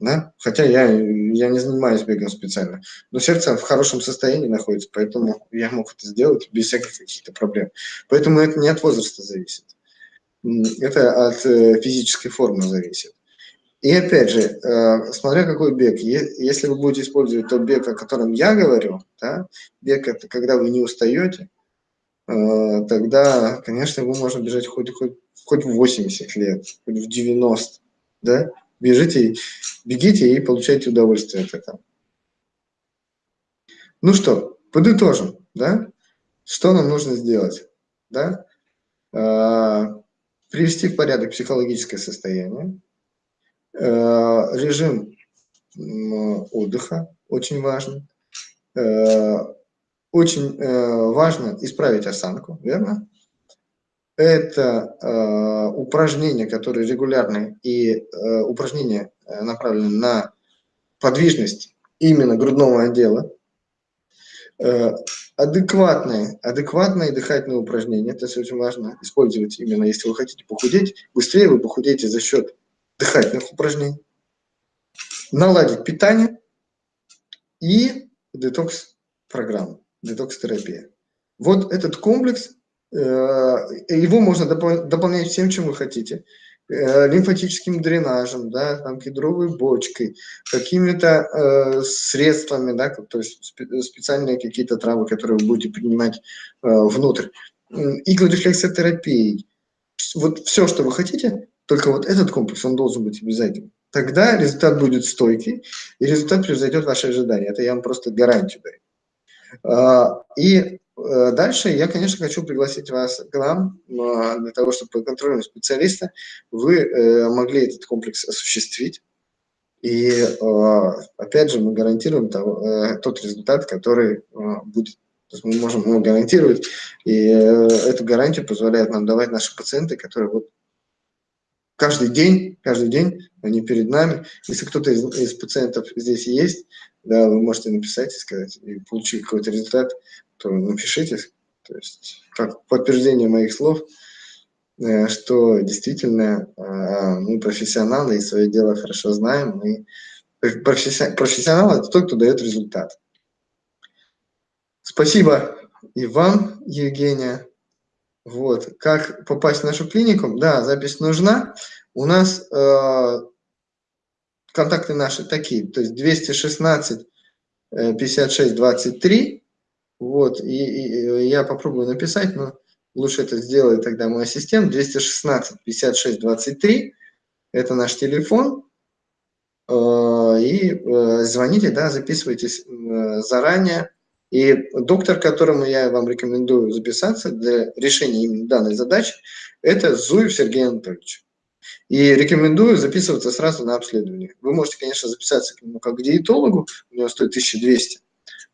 да? хотя я, я не занимаюсь бегом специально. Но сердце в хорошем состоянии находится, поэтому я мог это сделать без всяких каких-то проблем. Поэтому это не от возраста зависит. Это от э, физической формы зависит. И опять же, э, смотря какой бег, если вы будете использовать тот бег, о котором я говорю, да, бег это когда вы не устаете, тогда, конечно, его можно бежать хоть, хоть, хоть в 80 лет, хоть в 90, да, бежите, бегите и получайте удовольствие от этого. Ну что, подытожим, да? Что нам нужно сделать, да? А, привести в порядок психологическое состояние, а, режим отдыха очень важен, очень важно исправить осанку, верно? это э, упражнения, которые регулярные, и э, упражнения э, направлены на подвижность именно грудного отдела, э, адекватные, адекватные дыхательные упражнения, это очень важно использовать именно, если вы хотите похудеть, быстрее вы похудеете за счет дыхательных упражнений, наладить питание и детокс-программу, детокс-терапия. Вот этот комплекс Э, его можно дополнять всем, чем вы хотите. Э, лимфатическим дренажем, да, там, кедровой бочкой, какими-то э, средствами, да, то есть специальные какие-то травы, которые вы будете принимать э, внутрь, иглорефлексотерапией. Вот все, что вы хотите, только вот этот комплекс, он должен быть обязательным. Тогда результат будет стойкий, и результат превзойдет ваши ожидания. Это я вам просто гарантию даю. А, и Э, дальше я, конечно, хочу пригласить вас к нам а, для того, чтобы контрольным специалиста вы э, могли этот комплекс осуществить. И а, опять же мы гарантируем э, тот результат, который будет. То есть мы можем его гарантировать, и эту гарантию позволяет нам давать наши пациенты, которые вот каждый день, каждый день они перед нами. Если кто-то из, из пациентов здесь есть, да, вы можете написать и сказать, и получить какой-то результат, то напишите, то есть как подтверждение моих слов, э, что действительно э, мы профессионалы и свое дело хорошо знаем. И профессионал – это тот, кто дает результат. Спасибо и вам, Евгения. Вот. Как попасть в нашу клинику? Да, запись нужна. У нас э, контакты наши такие, то есть 216 56 23, вот, и, и я попробую написать, но лучше это сделает тогда мой ассистент, 216 56 23, это наш телефон, э, и э, звоните, да, записывайтесь э, заранее, и доктор, которому я вам рекомендую записаться для решения именно данной задачи, это Зуев Сергей Анатольевич. И рекомендую записываться сразу на обследование. Вы можете, конечно, записаться к нему как к диетологу, у него стоит 1200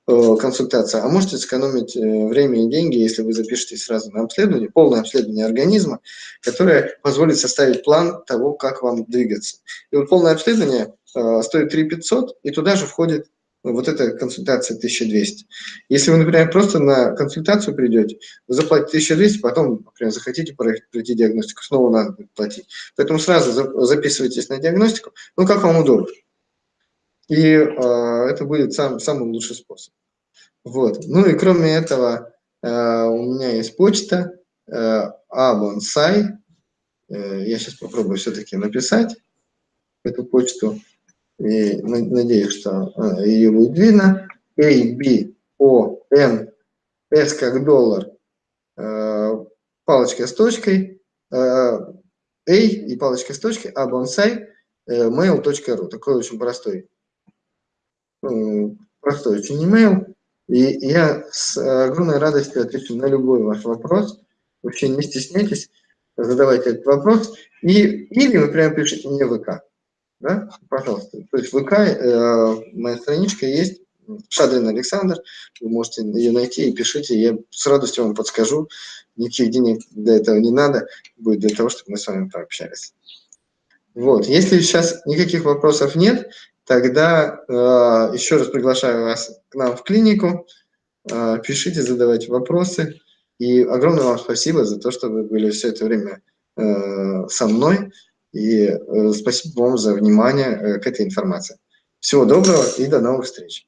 э, консультация, а можете сэкономить э, время и деньги, если вы запишетесь сразу на обследование, полное обследование организма, которое позволит составить план того, как вам двигаться. И вот полное обследование э, стоит 3 500, и туда же входит вот эта консультация 1200. Если вы, например, просто на консультацию придете, вы заплатите 1200, потом, например, захотите пройти диагностику, снова надо будет платить. Поэтому сразу записывайтесь на диагностику, ну, как вам удобно. И э, это будет сам, самый лучший способ. Вот. Ну и кроме этого, э, у меня есть почта э, abonsai. Э, я сейчас попробую все-таки написать эту почту и надеюсь, что а, ее будет видно. A, B, O, N, S как доллар, э, палочка с точкой, э, A и палочка с точкой, а bonsai, э, mail.ru. Такой очень простой, простой очень email. И я с огромной радостью отвечу на любой ваш вопрос. Вообще не стесняйтесь, задавайте этот вопрос. И, или вы прямо пишите мне в ВК да, пожалуйста. То есть ВК, э, моя страничка есть, Шадрин Александр, вы можете ее найти и пишите, я с радостью вам подскажу, никаких денег для этого не надо, будет для того, чтобы мы с вами пообщались. Вот, если сейчас никаких вопросов нет, тогда э, еще раз приглашаю вас к нам в клинику, э, пишите, задавайте вопросы, и огромное вам спасибо за то, что вы были все это время э, со мной. И э, спасибо вам за внимание э, к этой информации. Всего доброго и до новых встреч.